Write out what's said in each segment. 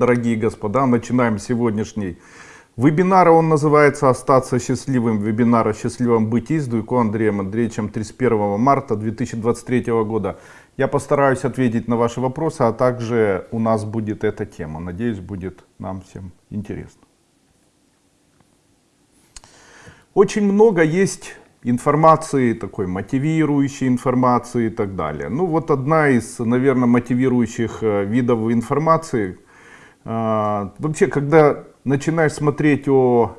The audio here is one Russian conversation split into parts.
Дорогие господа, начинаем сегодняшний вебинар. Он называется «Остаться счастливым». Вебинар о счастливом бытии с Дуйко Андреем Андреевичем 31 марта 2023 года. Я постараюсь ответить на ваши вопросы, а также у нас будет эта тема. Надеюсь, будет нам всем интересно. Очень много есть информации, такой мотивирующей информации и так далее. Ну вот одна из, наверное, мотивирующих э, видов информации – а, вообще, когда начинаешь смотреть о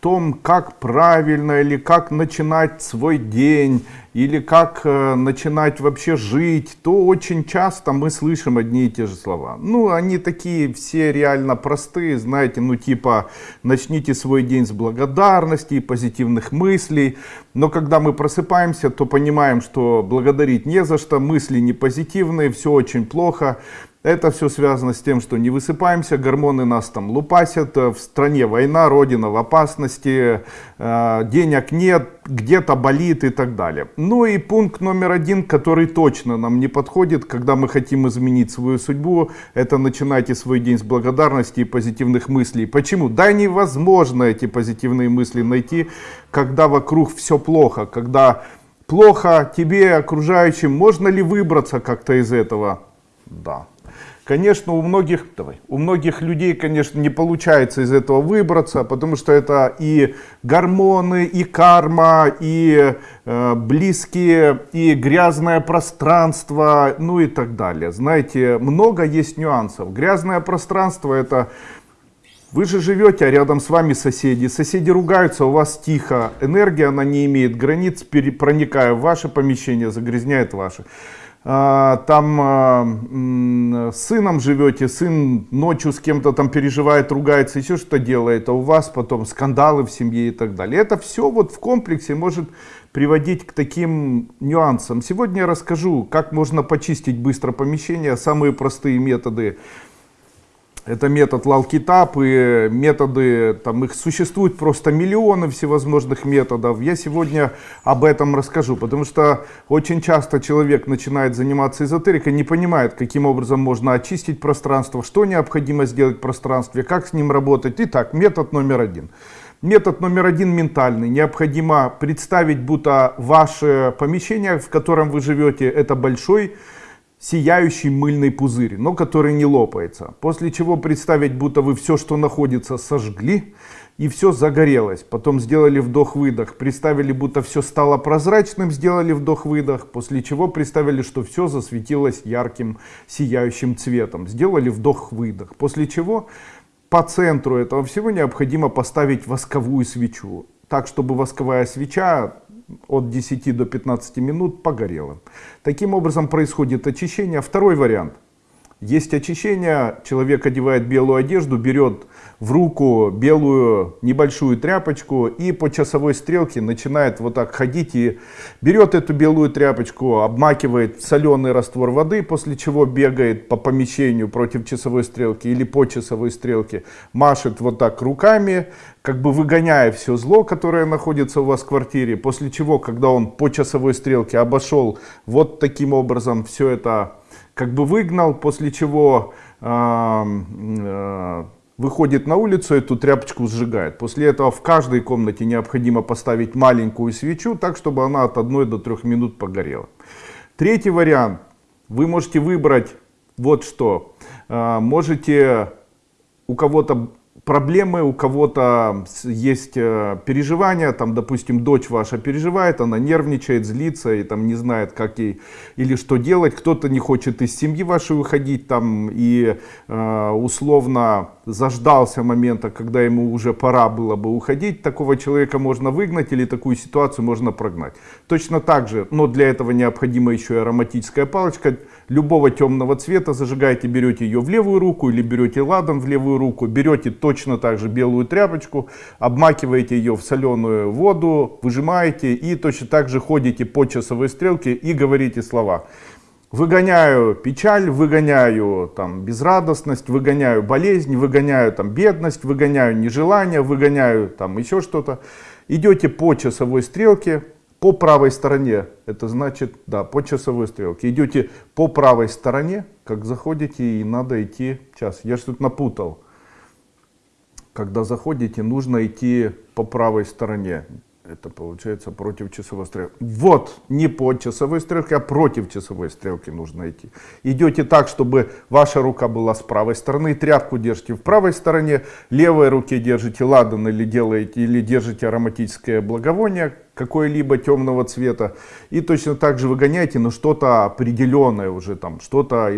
том, как правильно или как начинать свой день, или как э, начинать вообще жить, то очень часто мы слышим одни и те же слова. Ну, они такие все реально простые, знаете, ну типа начните свой день с благодарности и позитивных мыслей. Но когда мы просыпаемся, то понимаем, что благодарить не за что, мысли не позитивные, все очень плохо. Это все связано с тем, что не высыпаемся, гормоны нас там лупасят, э, в стране война, родина в опасности, э, денег нет, где-то болит и так далее. Ну и пункт номер один, который точно нам не подходит, когда мы хотим изменить свою судьбу, это начинайте свой день с благодарности и позитивных мыслей. Почему? Да невозможно эти позитивные мысли найти, когда вокруг все плохо, когда плохо тебе, окружающим, можно ли выбраться как-то из этого? Да. Конечно, у многих, давай, у многих людей, конечно, не получается из этого выбраться, потому что это и гормоны, и карма, и э, близкие, и грязное пространство, ну и так далее. Знаете, много есть нюансов. Грязное пространство это вы же живете, а рядом с вами соседи. Соседи ругаются, у вас тихо. Энергия, она не имеет границ, проникая в ваше помещение, загрязняет ваше. А, там а, с сыном живете, сын ночью с кем-то там переживает, ругается, еще что делает, а у вас потом скандалы в семье и так далее. Это все вот в комплексе может приводить к таким нюансам. Сегодня я расскажу, как можно почистить быстро помещение, самые простые методы это метод лалкитап и методы, там их существует просто миллионы всевозможных методов. Я сегодня об этом расскажу, потому что очень часто человек начинает заниматься эзотерикой, не понимает, каким образом можно очистить пространство, что необходимо сделать в пространстве, как с ним работать. Итак, метод номер один. Метод номер один ментальный. Необходимо представить, будто ваше помещение, в котором вы живете, это большой сияющий мыльный пузырь, но который не лопается. После чего представить, будто вы все, что находится, сожгли, и все загорелось. Потом сделали вдох-выдох, представили, будто все стало прозрачным, сделали вдох-выдох, после чего представили, что все засветилось ярким сияющим цветом. Сделали вдох-выдох, после чего по центру этого всего необходимо поставить восковую свечу. Так, чтобы восковая свеча от 10 до 15 минут погорело. Таким образом происходит очищение. Второй вариант. Есть очищение, человек одевает белую одежду, берет в руку белую небольшую тряпочку и по часовой стрелке начинает вот так ходить и берет эту белую тряпочку, обмакивает соленый раствор воды, после чего бегает по помещению против часовой стрелки или по часовой стрелке, машет вот так руками, как бы выгоняя все зло, которое находится у вас в квартире, после чего, когда он по часовой стрелке обошел вот таким образом все это как бы выгнал, после чего э, выходит на улицу, эту тряпочку сжигает. После этого в каждой комнате необходимо поставить маленькую свечу, так чтобы она от 1 до 3 минут погорела. Третий вариант. Вы можете выбрать вот что. Э, можете у кого-то проблемы, у кого-то есть э, переживания, там, допустим, дочь ваша переживает, она нервничает, злится и там не знает, как ей или что делать, кто-то не хочет из семьи вашей выходить там и э, условно заждался момента, когда ему уже пора было бы уходить, такого человека можно выгнать или такую ситуацию можно прогнать. Точно так же, но для этого необходима еще и ароматическая палочка любого темного цвета, зажигаете, берете ее в левую руку или берете ладом в левую руку, берете точно так же белую тряпочку, обмакиваете ее в соленую воду, выжимаете и точно так же ходите по часовой стрелке и говорите слова. Выгоняю печаль, выгоняю там, безрадостность, выгоняю болезнь, выгоняю там, бедность, выгоняю нежелание, выгоняю там, еще что-то. Идете по часовой стрелке, по правой стороне, это значит, да, по часовой стрелке. Идете по правой стороне, как заходите, и надо идти, сейчас, я что-то напутал. Когда заходите, нужно идти по правой стороне. Это получается против часовой стрелки. Вот, не по часовой стрелке, а против часовой стрелки нужно идти. Идете так, чтобы ваша рука была с правой стороны, тряпку держите в правой стороне, левой руке держите ладан или делаете, или держите ароматическое благовоние, какой-либо темного цвета. И точно так же выгоняйте, но что-то определенное уже, там, что-то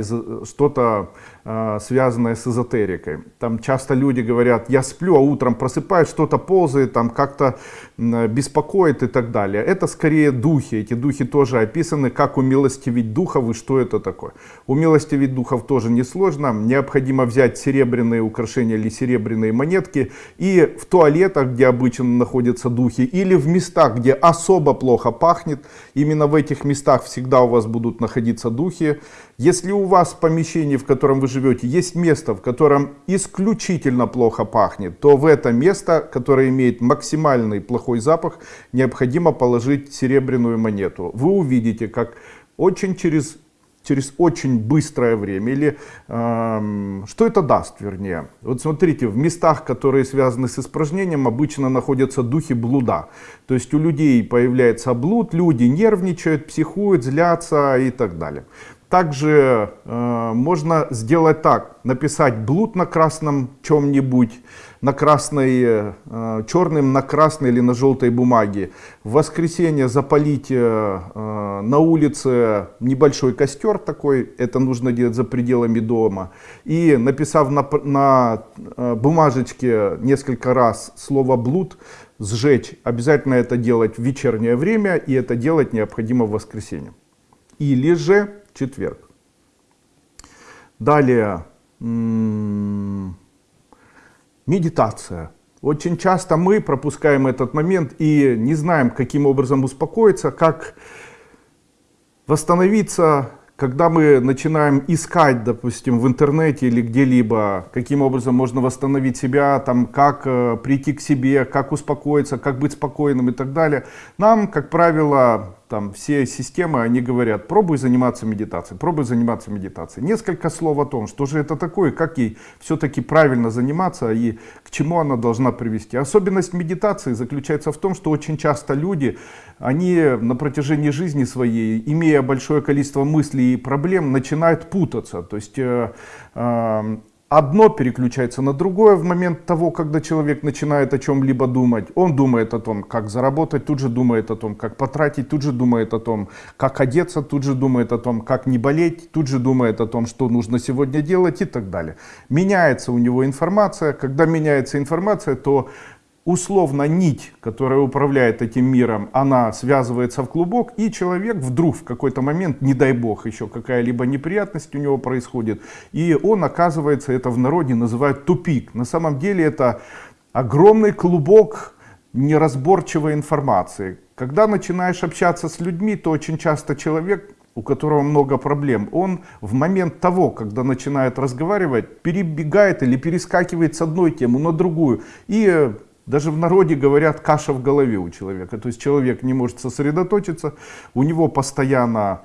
что э, связанное с эзотерикой. Там часто люди говорят, я сплю, а утром просыпаюсь, что-то ползает, там как-то беспокоит и так далее. Это скорее духи. Эти духи тоже описаны, как умилостивить духов и что это такое. Умилостивить духов тоже несложно. Необходимо взять серебряные украшения или серебряные монетки и в туалетах, где обычно находятся духи, или в местах, где особо плохо пахнет. Именно в этих местах всегда у вас будут находиться духи. Если у вас в помещении, в котором вы живете, есть место, в котором исключительно плохо пахнет, то в это место, которое имеет максимальный плохой запах, необходимо положить серебряную монету. Вы увидите, как очень через через очень быстрое время. Или э, что это даст, вернее? Вот смотрите, в местах, которые связаны с испражнением, обычно находятся духи блуда. То есть у людей появляется блуд, люди нервничают, психуют, злятся и так далее. Также э, можно сделать так, написать блуд на красном чем-нибудь, на красной, э, черным на красной или на желтой бумаге. В воскресенье запалить э, на улице небольшой костер такой, это нужно делать за пределами дома. И написав на, на э, бумажечке несколько раз слово блуд, сжечь. Обязательно это делать в вечернее время, и это делать необходимо в воскресенье. Или же четверг. Далее, медитация. Очень часто мы пропускаем этот момент и не знаем, каким образом успокоиться, как восстановиться когда мы начинаем искать, допустим, в интернете или где-либо, каким образом можно восстановить себя, там, как э, прийти к себе, как успокоиться, как быть спокойным и так далее, нам, как правило, там все системы, они говорят, пробуй заниматься медитацией, пробуй заниматься медитацией. Несколько слов о том, что же это такое, как ей все-таки правильно заниматься и к чему она должна привести. Особенность медитации заключается в том, что очень часто люди, они на протяжении жизни своей, имея большое количество мыслей и проблем, начинают путаться. То есть э, э, одно переключается на другое в момент того, когда человек начинает о чем-либо думать. Он думает о том, как заработать, тут же думает о том, как потратить, тут же думает о том, как одеться, тут же думает о том, как не болеть, тут же думает о том, что нужно сегодня делать и так далее. Меняется у него информация. Когда меняется информация, то условно нить, которая управляет этим миром, она связывается в клубок, и человек вдруг в какой-то момент, не дай бог, еще какая-либо неприятность у него происходит, и он оказывается, это в народе называют тупик. На самом деле это огромный клубок неразборчивой информации. Когда начинаешь общаться с людьми, то очень часто человек у которого много проблем, он в момент того, когда начинает разговаривать, перебегает или перескакивает с одной темы на другую и даже в народе говорят каша в голове у человека. То есть человек не может сосредоточиться, у него постоянно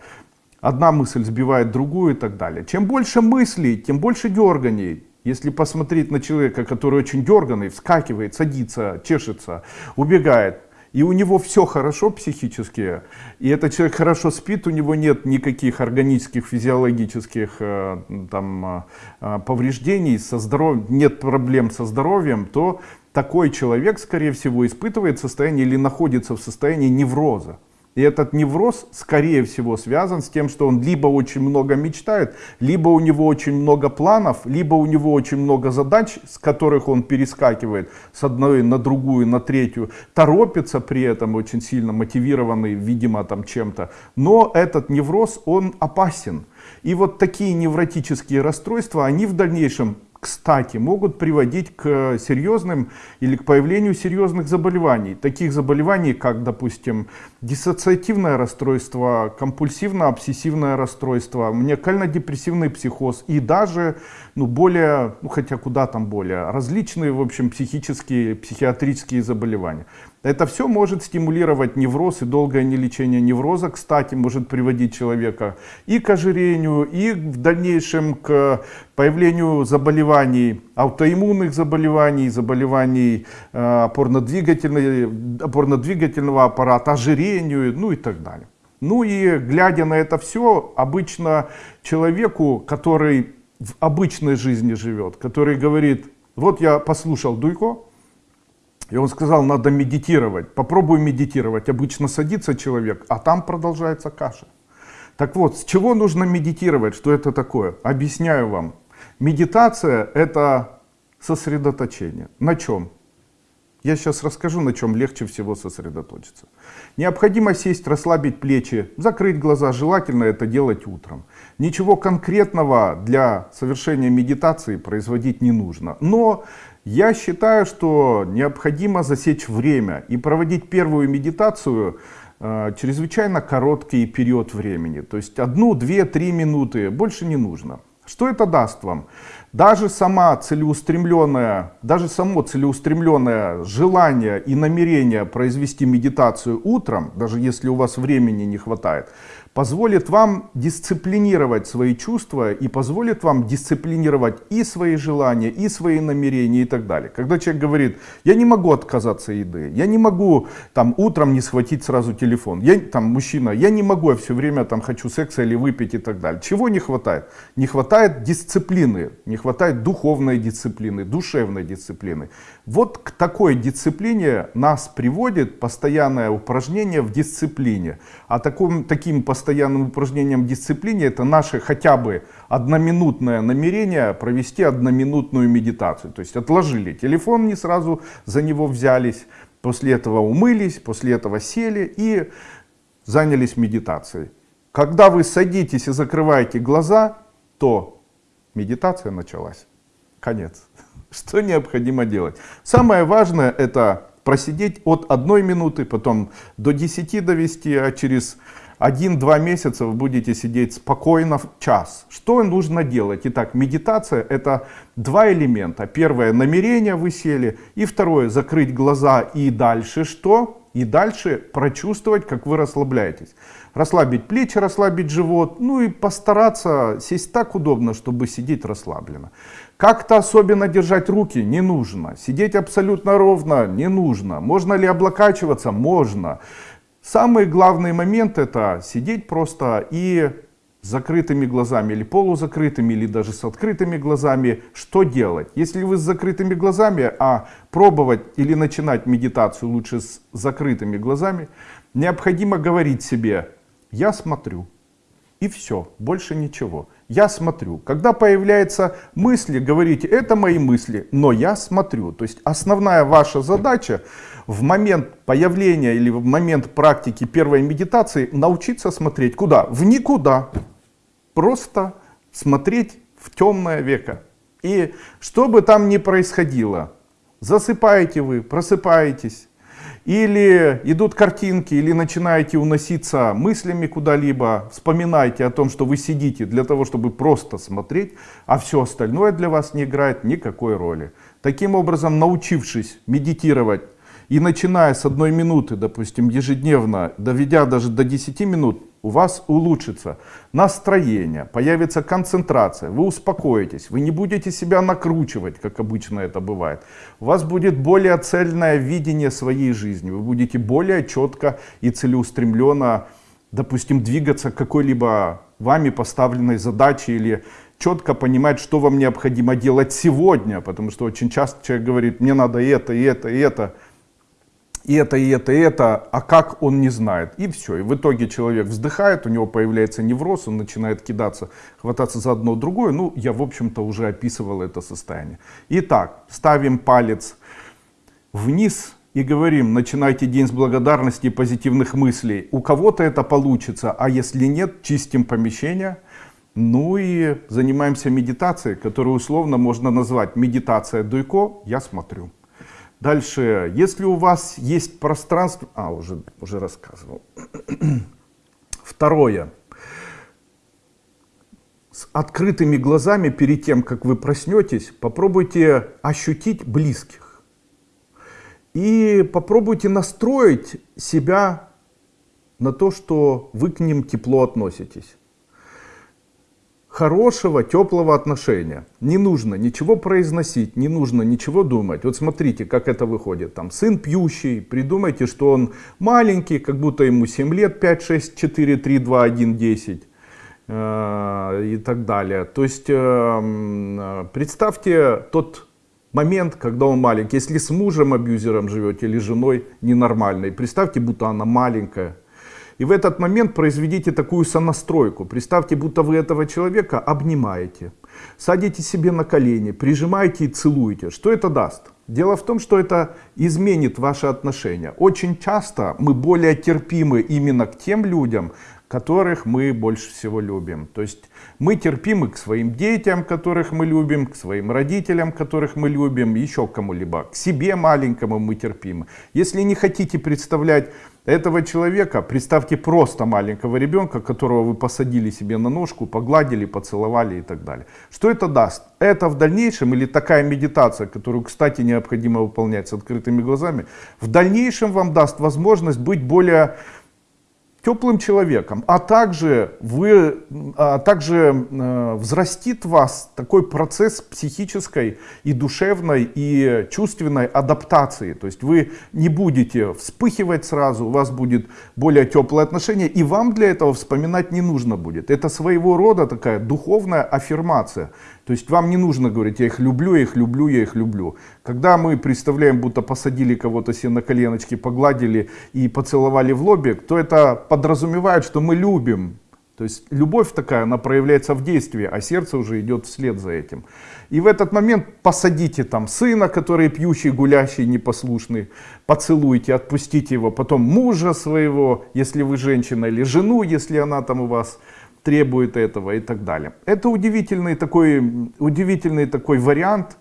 одна мысль сбивает другую и так далее. Чем больше мыслей, тем больше дерганий. Если посмотреть на человека, который очень дерганный, вскакивает, садится, чешется, убегает, и у него все хорошо психически, и этот человек хорошо спит, у него нет никаких органических, физиологических э, там, э, э, повреждений, со здоров... нет проблем со здоровьем, то такой человек, скорее всего, испытывает состояние или находится в состоянии невроза. И этот невроз, скорее всего, связан с тем, что он либо очень много мечтает, либо у него очень много планов, либо у него очень много задач, с которых он перескакивает с одной на другую, на третью, торопится при этом очень сильно, мотивированный, видимо, там чем-то. Но этот невроз, он опасен. И вот такие невротические расстройства, они в дальнейшем кстати, могут приводить к серьезным или к появлению серьезных заболеваний. Таких заболеваний, как, допустим, диссоциативное расстройство, компульсивно-обсессивное расстройство, маниакально-депрессивный психоз и даже, ну, более, ну, хотя куда там более, различные, в общем, психические, психиатрические заболевания. Это все может стимулировать невроз и долгое нелечение невроза, кстати, может приводить человека и к ожирению, и в дальнейшем к появлению заболеваний, аутоиммунных заболеваний, заболеваний э, опорно-двигательного аппарата, ожирению, ну и так далее. Ну и глядя на это все, обычно человеку, который в обычной жизни живет, который говорит, вот я послушал Дуйко, и он сказал, надо медитировать. Попробуй медитировать. Обычно садится человек, а там продолжается каша. Так вот, с чего нужно медитировать? Что это такое? Объясняю вам. Медитация это сосредоточение. На чем? Я сейчас расскажу, на чем легче всего сосредоточиться. Необходимо сесть, расслабить плечи, закрыть глаза. Желательно это делать утром. Ничего конкретного для совершения медитации производить не нужно. Но я считаю, что необходимо засечь время и проводить первую медитацию э, чрезвычайно короткий период времени. То есть одну, две, три минуты, больше не нужно. Что это даст вам? Даже сама целеустремленная, даже само целеустремленное желание и намерение произвести медитацию утром, даже если у вас времени не хватает, позволит вам дисциплинировать свои чувства и позволит вам дисциплинировать и свои желания, и свои намерения и так далее. Когда человек говорит, я не могу отказаться от еды, я не могу там утром не схватить сразу телефон, я там мужчина, я не могу, я все время там хочу секса или выпить и так далее. Чего не хватает? Не хватает дисциплины, не хватает духовной дисциплины, душевной дисциплины. Вот к такой дисциплине нас приводит постоянное упражнение в дисциплине. А таким, таким постоянным упражнением дисциплине это наше хотя бы одноминутное намерение провести одноминутную медитацию. То есть отложили телефон, не сразу за него взялись, после этого умылись, после этого сели и занялись медитацией. Когда вы садитесь и закрываете глаза, то медитация началась. Конец. Что необходимо делать? Самое важное это просидеть от одной минуты, потом до 10 довести, а через 1-2 месяца вы будете сидеть спокойно в час. Что нужно делать? Итак, медитация это два элемента. Первое, намерение вы сели. И второе, закрыть глаза и дальше что? И дальше прочувствовать, как вы расслабляетесь. Расслабить плечи, расслабить живот. Ну и постараться сесть так удобно, чтобы сидеть расслабленно. Как-то особенно держать руки не нужно. Сидеть абсолютно ровно не нужно. Можно ли облокачиваться? Можно. Самый главный момент это сидеть просто и с закрытыми глазами или полузакрытыми, или даже с открытыми глазами, что делать? Если вы с закрытыми глазами, а пробовать или начинать медитацию лучше с закрытыми глазами, необходимо говорить себе «я смотрю». И все, больше ничего. Я смотрю. Когда появляются мысли, говорите, это мои мысли, но я смотрю. То есть основная ваша задача в момент появления или в момент практики первой медитации научиться смотреть куда? В никуда. Просто смотреть в темное веко. И что бы там ни происходило, засыпаете вы, просыпаетесь, или идут картинки, или начинаете уноситься мыслями куда-либо, вспоминайте о том, что вы сидите для того, чтобы просто смотреть, а все остальное для вас не играет никакой роли. Таким образом, научившись медитировать и начиная с одной минуты, допустим, ежедневно, доведя даже до 10 минут, у вас улучшится настроение, появится концентрация, вы успокоитесь, вы не будете себя накручивать, как обычно это бывает. У вас будет более цельное видение своей жизни, вы будете более четко и целеустремленно, допустим, двигаться к какой-либо вами поставленной задаче или четко понимать, что вам необходимо делать сегодня, потому что очень часто человек говорит, мне надо это, и это, и это, и это, и это, и это, а как он не знает. И все. И в итоге человек вздыхает, у него появляется невроз, он начинает кидаться, хвататься за одно другое. Ну, я, в общем-то, уже описывал это состояние. Итак, ставим палец вниз и говорим, начинайте день с благодарности и позитивных мыслей. У кого-то это получится, а если нет, чистим помещение, Ну и занимаемся медитацией, которую условно можно назвать медитация Дуйко, я смотрю. Дальше, если у вас есть пространство... А, уже, уже рассказывал. Второе. С открытыми глазами перед тем, как вы проснетесь, попробуйте ощутить близких. И попробуйте настроить себя на то, что вы к ним тепло относитесь хорошего, теплого отношения. Не нужно ничего произносить, не нужно ничего думать. Вот смотрите, как это выходит. Там сын пьющий, придумайте, что он маленький, как будто ему 7 лет, 5, 6, 4, 3, 2, 1, 10 и так далее. То есть э, представьте тот момент, когда он маленький. Если с мужем абьюзером живете или женой ненормальной, представьте, будто она маленькая и в этот момент произведите такую сонастройку. Представьте, будто вы этого человека обнимаете, садите себе на колени, прижимаете и целуете. Что это даст? Дело в том, что это изменит ваши отношения. Очень часто мы более терпимы именно к тем людям, которых мы больше всего любим. То есть мы терпимы к своим детям, которых мы любим, к своим родителям, которых мы любим, еще кому-либо. К себе маленькому мы терпимы. Если не хотите представлять этого человека, представьте просто маленького ребенка, которого вы посадили себе на ножку, погладили, поцеловали и так далее. Что это даст? Это в дальнейшем, или такая медитация, которую, кстати, необходимо выполнять с открытыми глазами, в дальнейшем вам даст возможность быть более теплым человеком, а также, вы, а также э, взрастит вас такой процесс психической и душевной и чувственной адаптации. То есть вы не будете вспыхивать сразу, у вас будет более теплое отношение, и вам для этого вспоминать не нужно будет. Это своего рода такая духовная аффирмация. То есть вам не нужно говорить, я их люблю, я их люблю, я их люблю. Когда мы представляем, будто посадили кого-то себе на коленочки, погладили и поцеловали в лобик, то это подразумевает, что мы любим. То есть любовь такая, она проявляется в действии, а сердце уже идет вслед за этим. И в этот момент посадите там сына, который пьющий, гулящий, непослушный, поцелуйте, отпустите его, потом мужа своего, если вы женщина, или жену, если она там у вас требует этого и так далее. Это удивительный такой, удивительный такой вариант,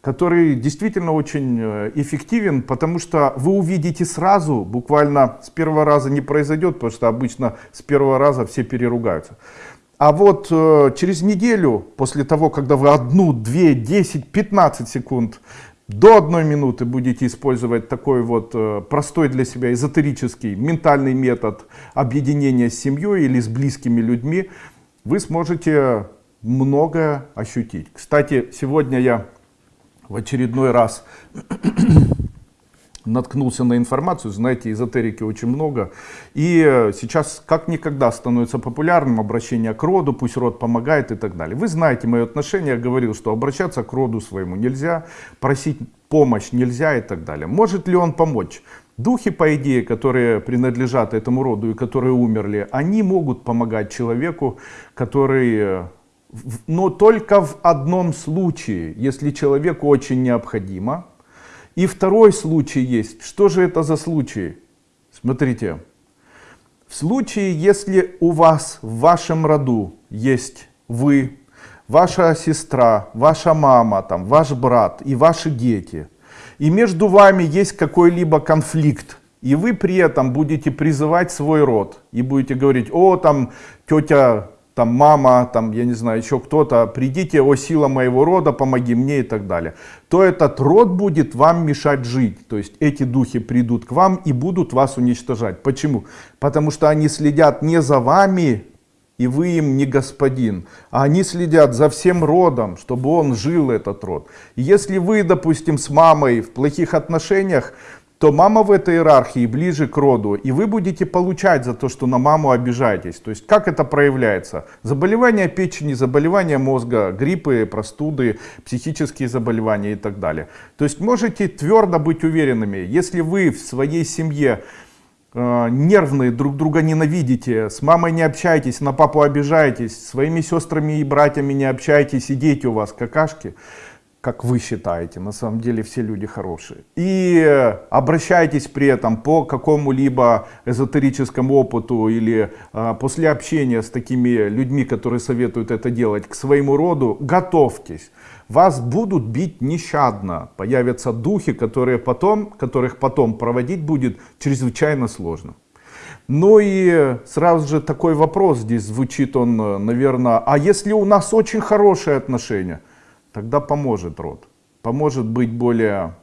который действительно очень э, эффективен, потому что вы увидите сразу, буквально с первого раза не произойдет, потому что обычно с первого раза все переругаются. А вот э, через неделю, после того, когда вы одну, две, десять, пятнадцать секунд до одной минуты будете использовать такой вот э, простой для себя эзотерический ментальный метод объединения с семьей или с близкими людьми, вы сможете многое ощутить. Кстати, сегодня я в очередной раз наткнулся на информацию, знаете, эзотерики очень много. И э, сейчас как никогда становится популярным обращение к роду, пусть род помогает и так далее. Вы знаете мое отношение, я говорил, что обращаться к роду своему нельзя, просить помощь нельзя и так далее. Может ли он помочь? Духи, по идее, которые принадлежат этому роду и которые умерли, они могут помогать человеку, который э, но только в одном случае, если человеку очень необходимо, и второй случай есть. Что же это за случай? Смотрите. В случае, если у вас в вашем роду есть вы, ваша сестра, ваша мама, там, ваш брат и ваши дети, и между вами есть какой-либо конфликт, и вы при этом будете призывать свой род, и будете говорить, о, там, тетя там мама, там, я не знаю, еще кто-то, придите, о сила моего рода, помоги мне и так далее, то этот род будет вам мешать жить. То есть эти духи придут к вам и будут вас уничтожать. Почему? Потому что они следят не за вами, и вы им не господин, а они следят за всем родом, чтобы он жил, этот род. Если вы, допустим, с мамой в плохих отношениях, то мама в этой иерархии ближе к роду, и вы будете получать за то, что на маму обижаетесь. То есть как это проявляется? Заболевания печени, заболевания мозга, гриппы, простуды, психические заболевания и так далее. То есть можете твердо быть уверенными, если вы в своей семье э, нервные, друг друга ненавидите, с мамой не общаетесь, на папу обижаетесь, своими сестрами и братьями не общаетесь, и дети у вас какашки, как вы считаете. На самом деле все люди хорошие. И обращайтесь при этом по какому-либо эзотерическому опыту или а, после общения с такими людьми, которые советуют это делать, к своему роду, готовьтесь. Вас будут бить нещадно. Появятся духи, которые потом, которых потом проводить будет чрезвычайно сложно. Ну и сразу же такой вопрос здесь звучит он, наверное, а если у нас очень хорошие отношения? Тогда поможет род. Поможет быть более...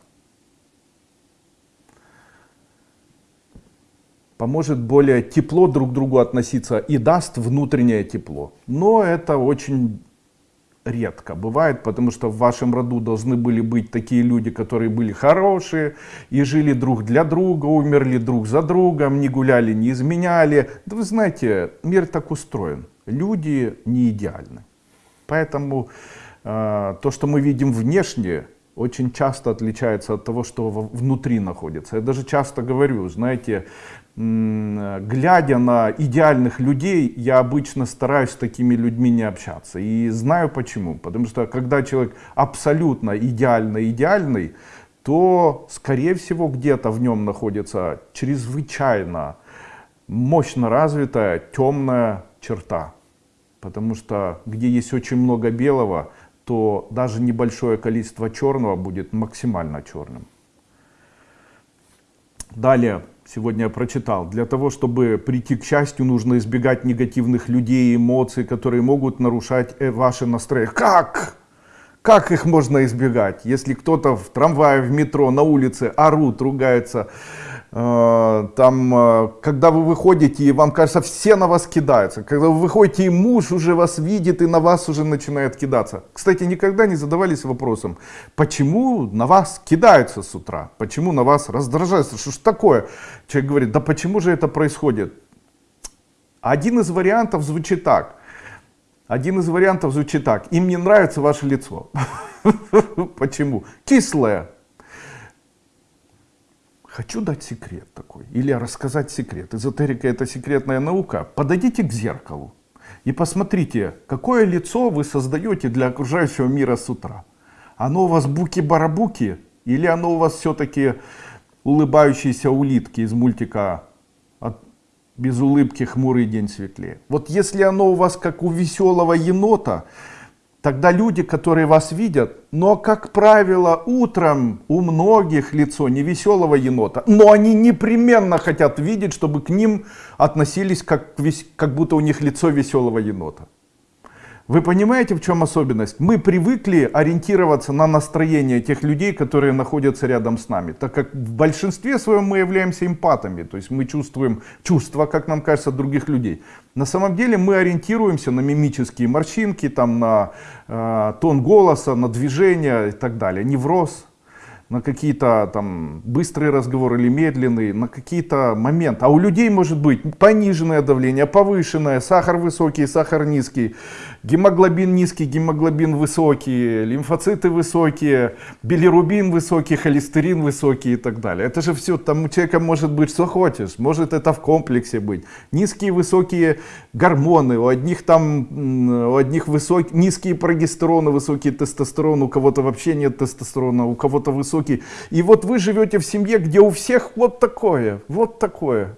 Поможет более тепло друг к другу относиться и даст внутреннее тепло. Но это очень редко бывает, потому что в вашем роду должны были быть такие люди, которые были хорошие и жили друг для друга, умерли друг за другом, не гуляли, не изменяли. Да вы знаете, мир так устроен. Люди не идеальны. Поэтому то, что мы видим внешне, очень часто отличается от того, что внутри находится. Я даже часто говорю, знаете, глядя на идеальных людей, я обычно стараюсь с такими людьми не общаться. И знаю почему. Потому что когда человек абсолютно идеально идеальный, то, скорее всего, где-то в нем находится чрезвычайно мощно развитая темная черта. Потому что где есть очень много белого, то даже небольшое количество черного будет максимально черным. Далее, сегодня я прочитал, для того, чтобы прийти к счастью, нужно избегать негативных людей, эмоций, которые могут нарушать э, ваше настроение. Как? Как их можно избегать? Если кто-то в трамвае, в метро, на улице орут, ругается, там, э, когда вы выходите, и вам кажется, все на вас кидаются. Когда вы выходите, и муж уже вас видит, и на вас уже начинает кидаться. Кстати, никогда не задавались вопросом, почему на вас кидаются с утра? Почему на вас раздражаются? Что ж такое? Человек говорит, да почему же это происходит? Один из вариантов звучит так. Один из вариантов звучит так. Им не нравится ваше лицо. Почему? Кислое. Хочу дать секрет такой, или рассказать секрет. Эзотерика это секретная наука. Подойдите к зеркалу и посмотрите, какое лицо вы создаете для окружающего мира с утра. Оно у вас буки-барабуки, или оно у вас все-таки улыбающиеся улитки из мультика «Без улыбки хмурый день светлее». Вот если оно у вас как у веселого енота, Тогда люди, которые вас видят, но, как правило, утром у многих лицо не веселого енота, но они непременно хотят видеть, чтобы к ним относились как, как будто у них лицо веселого енота. Вы понимаете, в чем особенность? Мы привыкли ориентироваться на настроение тех людей, которые находятся рядом с нами, так как в большинстве своем мы являемся эмпатами, то есть мы чувствуем чувства, как нам кажется, других людей. На самом деле мы ориентируемся на мимические морщинки, там, на э, тон голоса, на движение и так далее, невроз на какие-то там быстрые разговоры или медленные, на какие-то моменты. А у людей может быть пониженное давление, повышенное, сахар высокий, сахар низкий, гемоглобин низкий, гемоглобин высокий, лимфоциты высокие, билирубин высокий, холестерин высокий и так далее. Это же все, там у человека может быть что хочешь, может это в комплексе быть. Низкие, высокие гормоны, у одних там, у одних высокие, низкие прогестероны, высокий тестостерон, у кого-то вообще нет тестостерона, у кого-то высокий. И вот вы живете в семье, где у всех вот такое, вот такое.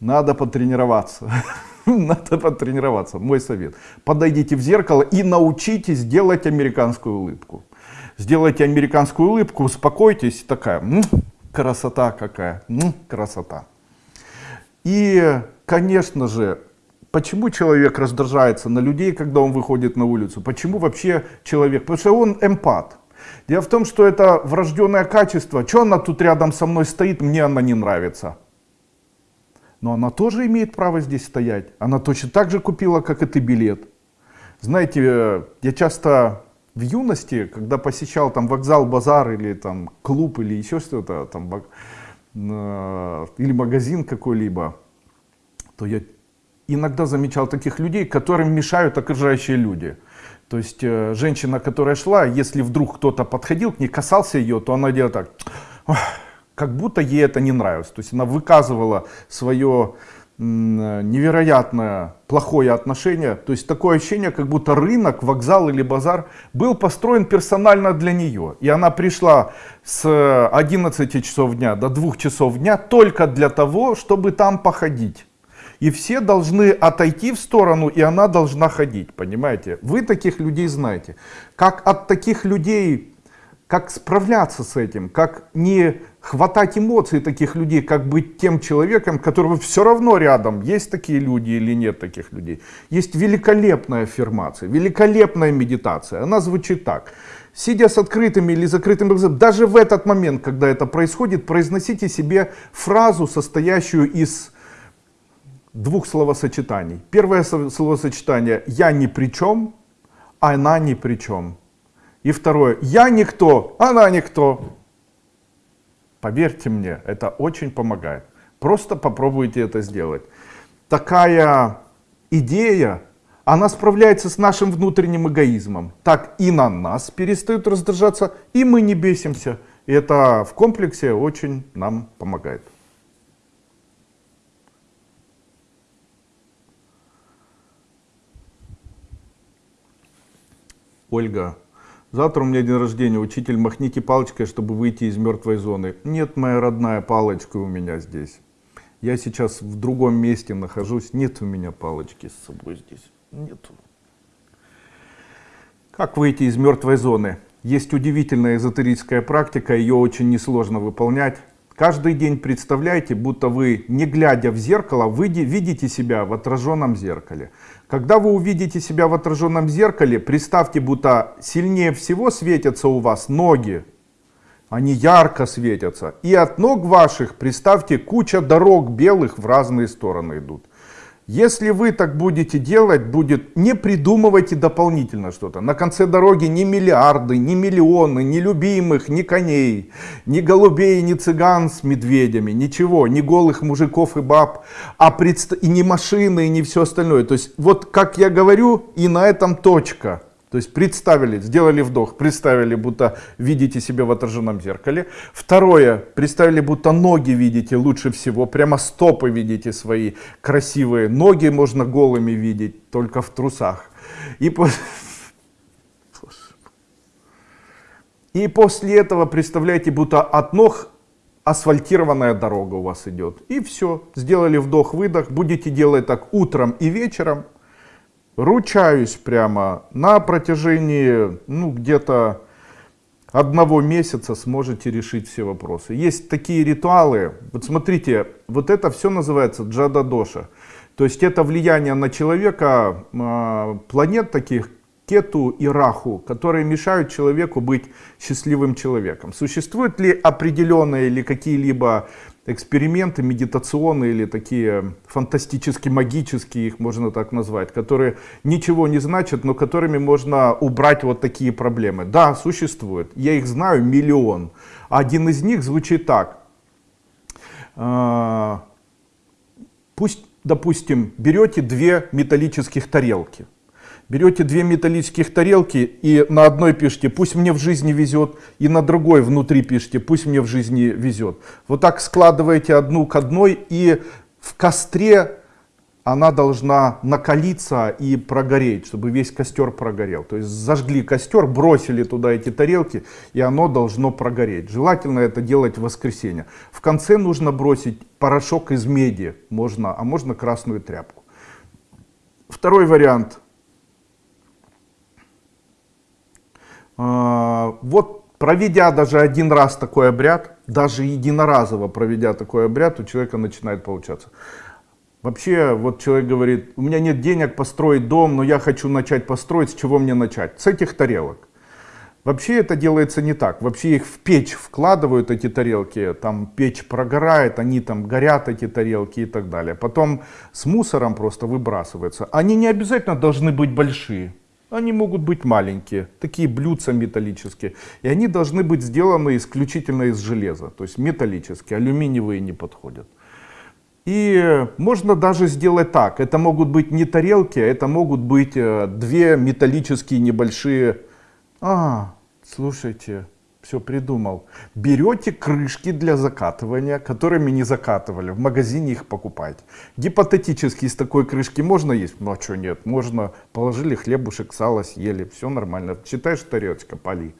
Надо потренироваться. Надо потренироваться, мой совет. Подойдите в зеркало и научитесь делать американскую улыбку. Сделайте американскую улыбку, успокойтесь, такая, м красота какая, м красота. И, конечно же, почему человек раздражается на людей, когда он выходит на улицу? Почему вообще человек? Потому что он эмпат. Дело в том, что это врожденное качество. Что она тут рядом со мной стоит, мне она не нравится. Но она тоже имеет право здесь стоять. Она точно так же купила, как и ты, билет. Знаете, я часто в юности, когда посещал там вокзал, базар или там клуб или еще что-то, там, э, или магазин какой-либо, то я иногда замечал таких людей, которым мешают окружающие люди. То есть э, женщина, которая шла, если вдруг кто-то подходил к ней, касался ее, то она делала так, как будто ей это не нравилось. То есть она выказывала свое невероятное плохое отношение. То есть такое ощущение, как будто рынок, вокзал или базар был построен персонально для нее. И она пришла с 11 часов дня до 2 часов дня только для того, чтобы там походить. И все должны отойти в сторону, и она должна ходить, понимаете? Вы таких людей знаете. Как от таких людей как справляться с этим, как не хватать эмоций таких людей, как быть тем человеком, которого все равно рядом, есть такие люди или нет таких людей. Есть великолепная аффирмация, великолепная медитация. Она звучит так. Сидя с открытыми или закрытыми глазами, даже в этот момент, когда это происходит, произносите себе фразу, состоящую из двух словосочетаний. Первое словосочетание «я ни при чем», «она ни при чем». И второе, я никто, она никто. Поверьте мне, это очень помогает. Просто попробуйте это сделать. Такая идея, она справляется с нашим внутренним эгоизмом. Так и на нас перестают раздражаться, и мы не бесимся. И это в комплексе очень нам помогает. Ольга Завтра у меня день рождения, учитель, махните палочкой, чтобы выйти из мертвой зоны. Нет, моя родная, палочка у меня здесь. Я сейчас в другом месте нахожусь, нет у меня палочки с собой здесь. Нету. Как выйти из мертвой зоны? Есть удивительная эзотерическая практика, ее очень несложно выполнять. Каждый день представляйте, будто вы, не глядя в зеркало, вы видите себя в отраженном зеркале. Когда вы увидите себя в отраженном зеркале, представьте, будто сильнее всего светятся у вас ноги. Они ярко светятся. И от ног ваших, представьте, куча дорог белых в разные стороны идут. Если вы так будете делать, будет не придумывайте дополнительно что-то. На конце дороги ни миллиарды, ни миллионы, ни любимых, ни коней, ни голубей, ни цыган с медведями, ничего, ни голых мужиков и баб, а предст... и ни машины, и ни все остальное. То есть вот как я говорю, и на этом точка. То есть представили, сделали вдох, представили, будто видите себя в отраженном зеркале. Второе, представили, будто ноги видите лучше всего, прямо стопы видите свои красивые. Ноги можно голыми видеть, только в трусах. И, по... И после этого представляете, будто от ног асфальтированная дорога у вас идет. И все, сделали вдох-выдох, будете делать так утром и вечером ручаюсь прямо, на протяжении, ну, где-то одного месяца сможете решить все вопросы. Есть такие ритуалы, вот смотрите, вот это все называется джада-доша. То есть это влияние на человека э, планет таких, Кету и Раху, которые мешают человеку быть счастливым человеком. Существуют ли определенные или какие-либо эксперименты медитационные или такие фантастически магические, их можно так назвать, которые ничего не значат, но которыми можно убрать вот такие проблемы. Да, существуют. Я их знаю миллион. Один из них звучит так. А, пусть, допустим, берете две металлических тарелки берете две металлических тарелки и на одной пишите «пусть мне в жизни везет», и на другой внутри пишите «пусть мне в жизни везет». Вот так складываете одну к одной и в костре она должна накалиться и прогореть, чтобы весь костер прогорел. То есть зажгли костер, бросили туда эти тарелки, и оно должно прогореть. Желательно это делать в воскресенье. В конце нужно бросить порошок из меди, можно, а можно красную тряпку. Второй вариант – вот проведя даже один раз такой обряд, даже единоразово проведя такой обряд, у человека начинает получаться. Вообще, вот человек говорит, у меня нет денег построить дом, но я хочу начать построить, с чего мне начать? С этих тарелок. Вообще это делается не так. Вообще их в печь вкладывают, эти тарелки, там печь прогорает, они там горят, эти тарелки и так далее. Потом с мусором просто выбрасываются. Они не обязательно должны быть большие. Они могут быть маленькие, такие блюдца металлические. И они должны быть сделаны исключительно из железа, то есть металлические, алюминиевые не подходят. И можно даже сделать так. Это могут быть не тарелки, а это могут быть э, две металлические небольшие... А, слушайте, Все придумал. Берете крышки для закатывания, которыми не закатывали, в магазине их покупаете. Гипотетически из такой крышки можно есть? Ну а что нет, можно. Положили хлебушек, сало съели, все нормально. Читаешь тарелочка, поли.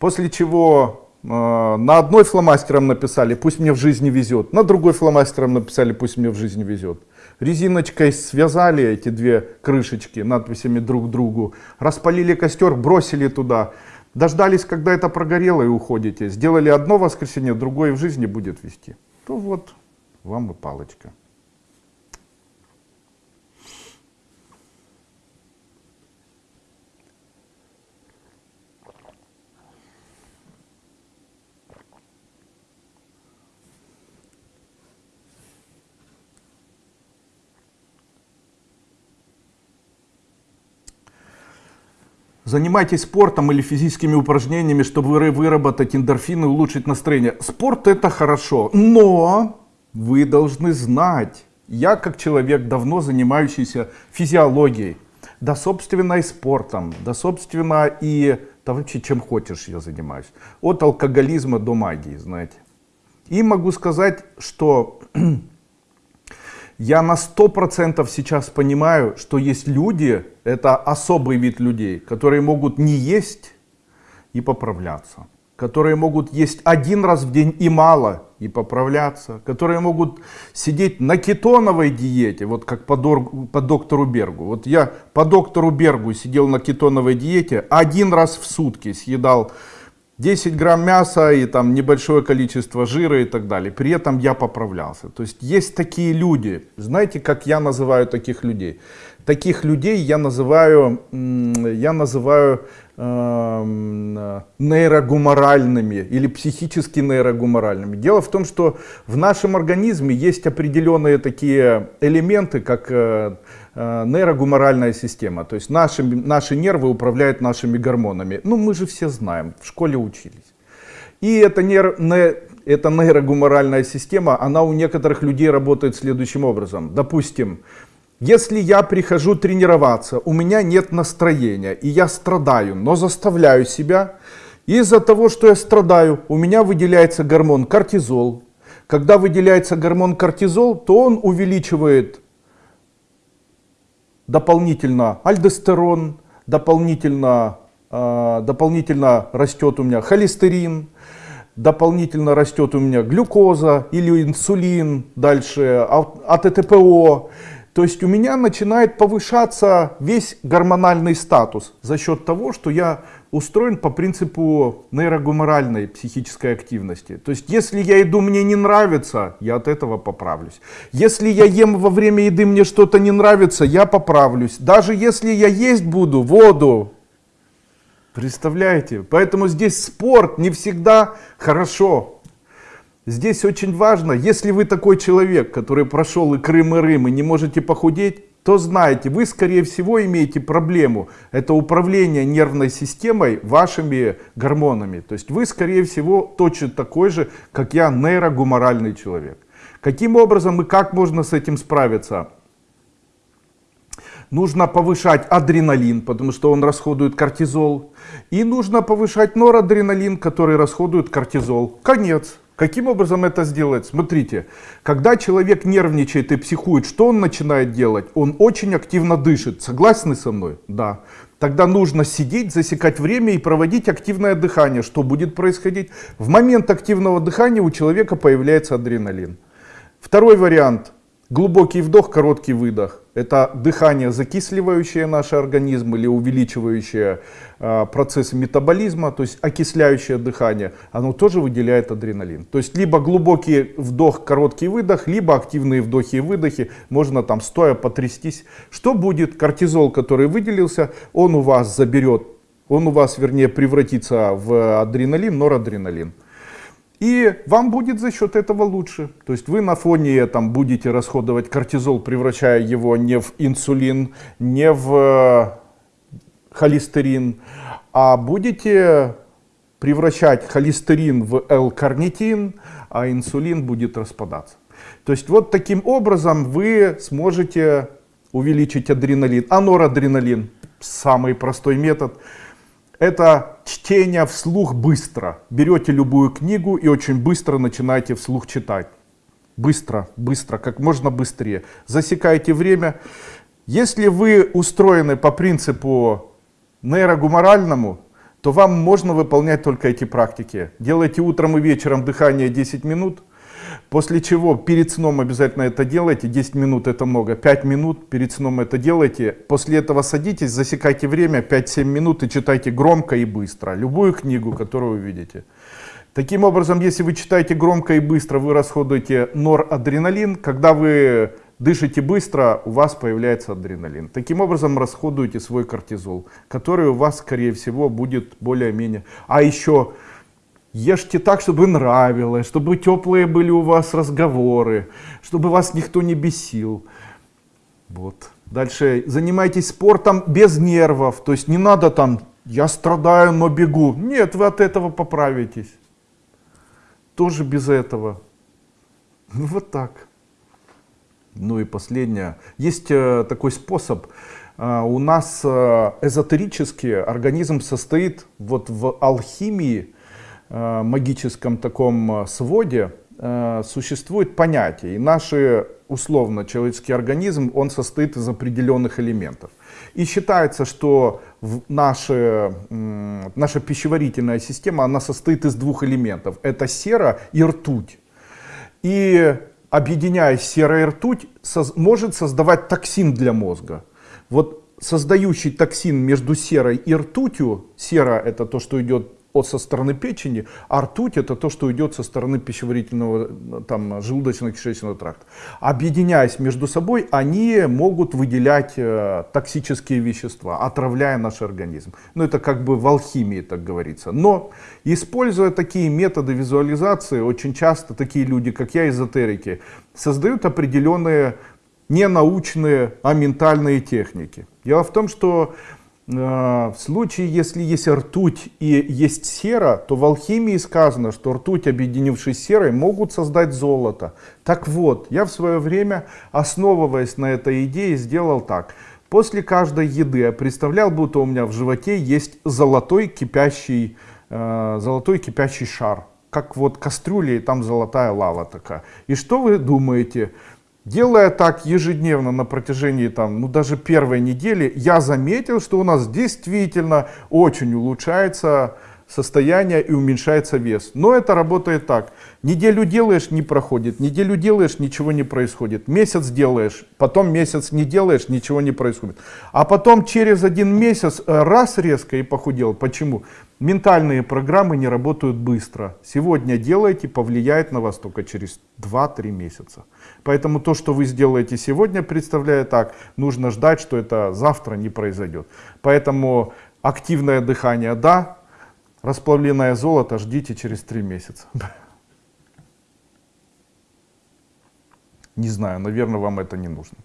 После чего э, на одной фломастером написали, пусть мне в жизни везет. На другой фломастером написали, пусть мне в жизни везет. Резиночкой связали эти две крышечки надписями друг другу. Распалили костер, бросили туда. Дождались, когда это прогорело и уходите. Сделали одно воскресенье, другое в жизни будет вести. То вот вам и палочка. Занимайтесь спортом или физическими упражнениями, чтобы выработать эндорфины и улучшить настроение. Спорт это хорошо, но вы должны знать, я как человек, давно занимающийся физиологией, да собственно и спортом, да собственно и да вообще чем хочешь я занимаюсь. От алкоголизма до магии, знаете. И могу сказать, что я на сто процентов сейчас понимаю, что есть люди, это особый вид людей, которые могут не есть и поправляться. Которые могут есть один раз в день и мало и поправляться. Которые могут сидеть на кетоновой диете, вот как по, дор, по доктору Бергу. Вот я по доктору Бергу сидел на кетоновой диете, один раз в сутки съедал 10 грамм мяса и там небольшое количество жира и так далее. При этом я поправлялся. То есть есть такие люди. Знаете, как я называю таких людей? Таких людей я называю, я называю э, нейрогуморальными или психически нейрогуморальными. Дело в том, что в нашем организме есть определенные такие элементы, как э, нейрогуморальная система. То есть наши, наши нервы управляют нашими гормонами. Ну, мы же все знаем, в школе учились. И эта, нейро, не, эта нейрогуморальная система, она у некоторых людей работает следующим образом. Допустим, если я прихожу тренироваться, у меня нет настроения, и я страдаю, но заставляю себя, из-за того, что я страдаю, у меня выделяется гормон кортизол. Когда выделяется гормон кортизол, то он увеличивает дополнительно альдостерон, дополнительно, э, дополнительно растет у меня холестерин, дополнительно растет у меня глюкоза или инсулин, дальше АТТПО. То есть у меня начинает повышаться весь гормональный статус за счет того, что я устроен по принципу нейрогуморальной психической активности. То есть если я иду, мне не нравится, я от этого поправлюсь. Если я ем во время еды, мне что-то не нравится, я поправлюсь. Даже если я есть буду воду, представляете? Поэтому здесь спорт не всегда хорошо. Здесь очень важно, если вы такой человек, который прошел и Крым, и Рым, и не можете похудеть, то знаете, вы скорее всего имеете проблему. Это управление нервной системой вашими гормонами. То есть вы скорее всего точно такой же, как я, нейрогуморальный человек. Каким образом и как можно с этим справиться? Нужно повышать адреналин, потому что он расходует кортизол. И нужно повышать норадреналин, который расходует кортизол. Конец. Каким образом это сделать? Смотрите, когда человек нервничает и психует, что он начинает делать? Он очень активно дышит. Согласны со мной? Да. Тогда нужно сидеть, засекать время и проводить активное дыхание. Что будет происходить? В момент активного дыхания у человека появляется адреналин. Второй вариант. Глубокий вдох, короткий выдох. Это дыхание, закисливающее наш организм или увеличивающее э, процесс метаболизма, то есть окисляющее дыхание. Оно тоже выделяет адреналин. То есть либо глубокий вдох, короткий выдох, либо активные вдохи и выдохи. Можно там стоя потрястись. Что будет? Кортизол, который выделился, он у вас заберет, он у вас вернее превратится в адреналин, норадреналин. И вам будет за счет этого лучше. То есть вы на фоне там будете расходовать кортизол, превращая его не в инсулин, не в э, холестерин, а будете превращать холестерин в L-карнитин, а инсулин будет распадаться. То есть вот таким образом вы сможете увеличить адреналин. А норадреналин, самый простой метод – это чтение вслух быстро. Берете любую книгу и очень быстро начинаете вслух читать. Быстро, быстро, как можно быстрее. Засекайте время. Если вы устроены по принципу нейрогуморальному, то вам можно выполнять только эти практики. Делайте утром и вечером дыхание 10 минут, после чего перед сном обязательно это делайте, 10 минут это много, 5 минут перед сном это делайте, после этого садитесь, засекайте время 5-7 минут и читайте громко и быстро, любую книгу, которую вы видите. Таким образом, если вы читаете громко и быстро, вы расходуете норадреналин, когда вы Дышите быстро, у вас появляется адреналин. Таким образом расходуете свой кортизол, который у вас, скорее всего, будет более-менее. А еще ешьте так, чтобы нравилось, чтобы теплые были у вас разговоры, чтобы вас никто не бесил. Вот. Дальше занимайтесь спортом без нервов. То есть не надо там, я страдаю, но бегу. Нет, вы от этого поправитесь. Тоже без этого. Ну вот так. Ну и последнее. Есть э, такой способ. Э, у нас э, эзотерически организм состоит вот в алхимии, магическом таком своде, существует понятие. И наш условно человеческий организм, он состоит из определенных элементов. И считается, что наша, наша пищеварительная система, она состоит из двух элементов. Это сера и ртуть. И объединяясь серая ртуть, соз, может создавать токсин для мозга. Вот создающий токсин между серой и ртутью, сера это то, что идет от со стороны печени, а ртуть это то, что идет со стороны пищеварительного, там, желудочно-кишечного тракта. Объединяясь между собой, они могут выделять э, токсические вещества, отравляя наш организм. Ну, это как бы в алхимии, так говорится. Но, используя такие методы визуализации, очень часто такие люди, как я, эзотерики, создают определенные не научные, а ментальные техники. Дело в том, что в случае, если есть ртуть и есть сера, то в алхимии сказано, что ртуть, объединившись с серой, могут создать золото. Так вот, я в свое время, основываясь на этой идее, сделал так. После каждой еды я представлял, будто у меня в животе есть золотой кипящий, э, золотой кипящий шар. Как вот кастрюля и там золотая лава такая. И что вы думаете? Делая так ежедневно на протяжении там, ну, даже первой недели, я заметил, что у нас действительно очень улучшается состояние и уменьшается вес. Но это работает так. Неделю делаешь, не проходит. Неделю делаешь, ничего не происходит. Месяц делаешь, потом месяц не делаешь, ничего не происходит. А потом через один месяц э, раз резко и похудел. Почему? Ментальные программы не работают быстро. Сегодня делаете, повлияет на вас только через 2-3 месяца. Поэтому то, что вы сделаете сегодня, представляя так, нужно ждать, что это завтра не произойдет. Поэтому активное дыхание да, Расплавленное золото ждите через три месяца. Не знаю, наверное, вам это не нужно.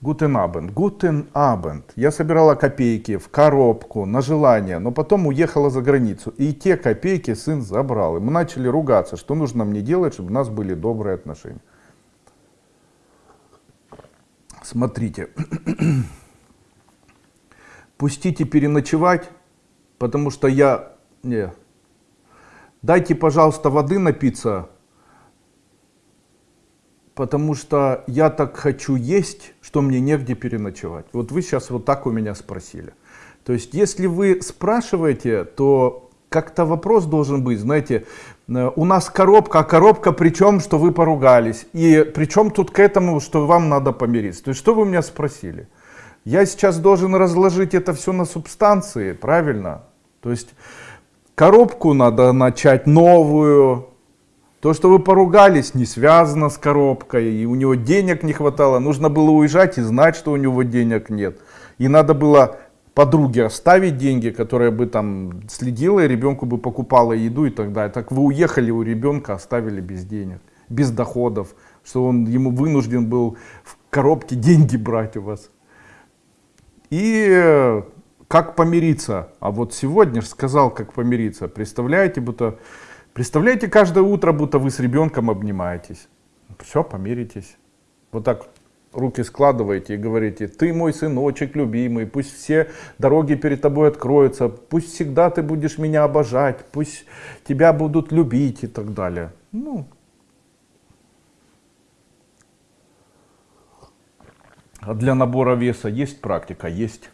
Guten Abend. Guten Abend. Я собирала копейки в коробку на желание, но потом уехала за границу. И те копейки сын забрал. И мы начали ругаться, что нужно мне делать, чтобы у нас были добрые отношения. Смотрите. Пустите переночевать потому что я... Не. Дайте, пожалуйста, воды напиться, потому что я так хочу есть, что мне негде переночевать. Вот вы сейчас вот так у меня спросили. То есть, если вы спрашиваете, то как-то вопрос должен быть, знаете, э, у нас коробка, а коробка причем, что вы поругались. И причем тут к этому, что вам надо помириться. То есть, что вы меня спросили? Я сейчас должен разложить это все на субстанции, правильно? То есть коробку надо начать новую. То, что вы поругались, не связано с коробкой, и у него денег не хватало. Нужно было уезжать и знать, что у него денег нет. И надо было подруге оставить деньги, которая бы там следила, и ребенку бы покупала еду и так далее. Так вы уехали у ребенка, оставили без денег, без доходов, что он ему вынужден был в коробке деньги брать у вас. И как помириться? А вот сегодня же сказал, как помириться. Представляете, будто, представляете каждое утро, будто вы с ребенком обнимаетесь. Все, помиритесь. Вот так руки складываете и говорите, ты мой сыночек любимый, пусть все дороги перед тобой откроются, пусть всегда ты будешь меня обожать, пусть тебя будут любить и так далее. Ну, а для набора веса есть практика? Есть.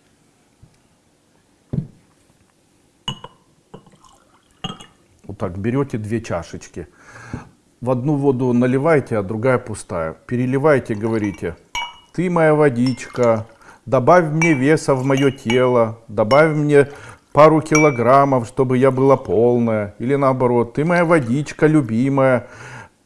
Вот так берете две чашечки. В одну воду наливайте, а другая пустая. Переливайте, говорите, ты моя водичка, добавь мне веса в мое тело, добавь мне пару килограммов, чтобы я была полная. Или наоборот, ты моя водичка любимая,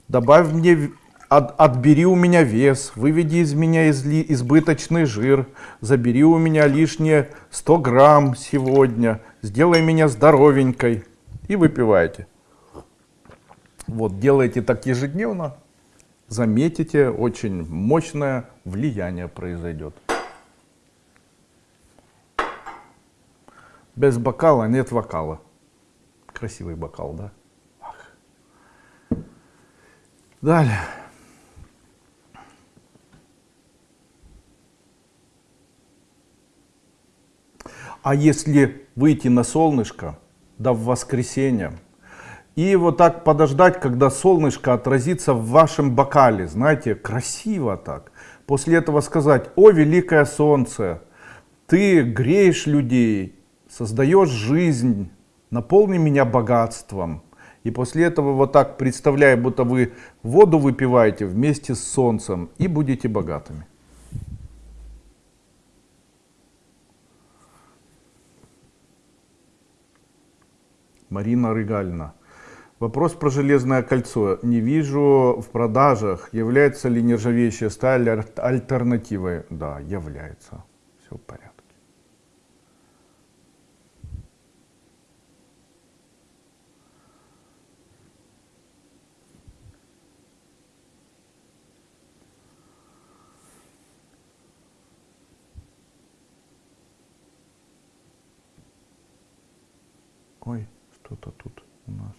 добавь мне, от, отбери у меня вес, выведи из меня изли, избыточный жир, забери у меня лишние 100 грамм сегодня, сделай меня здоровенькой и выпивайте. Вот, делайте так ежедневно, заметите, очень мощное влияние произойдет. Без бокала нет вокала. Красивый бокал, да? Ах. Далее. А если выйти на солнышко, да в воскресенье, и вот так подождать, когда солнышко отразится в вашем бокале, знаете, красиво так. После этого сказать, о, великое солнце, ты греешь людей, создаешь жизнь, наполни меня богатством. И после этого вот так представляя, будто вы воду выпиваете вместе с солнцем и будете богатыми. Марина Рыгальна. Вопрос про железное кольцо. Не вижу в продажах. Является ли нержавеющая сталь альтернативой? Да, является. Все в порядке. Ой, что-то тут у нас.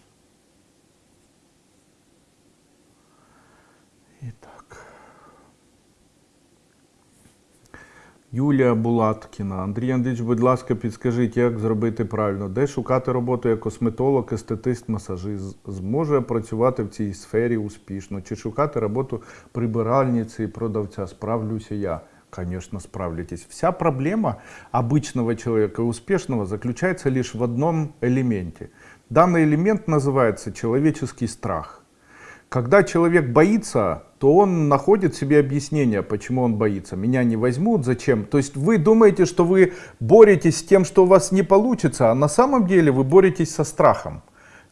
Юлія Булаткіна. Андрій Андрійович, будь ласка, підскажіть, як зробити правильно, де шукати роботу як косметолог, естетист, масажист, зможе працювати в цій сфері успішно, чи шукати роботу прибиральниці і продавця. Справлюся я. Конечно, справитесь. Вся проблема обычного человека и успешного заключается лишь в одном элементе. Данный элемент называется человеческий страх. Когда человек боится, то он находит себе объяснение, почему он боится. Меня не возьмут, зачем? То есть вы думаете, что вы боретесь с тем, что у вас не получится, а на самом деле вы боретесь со страхом.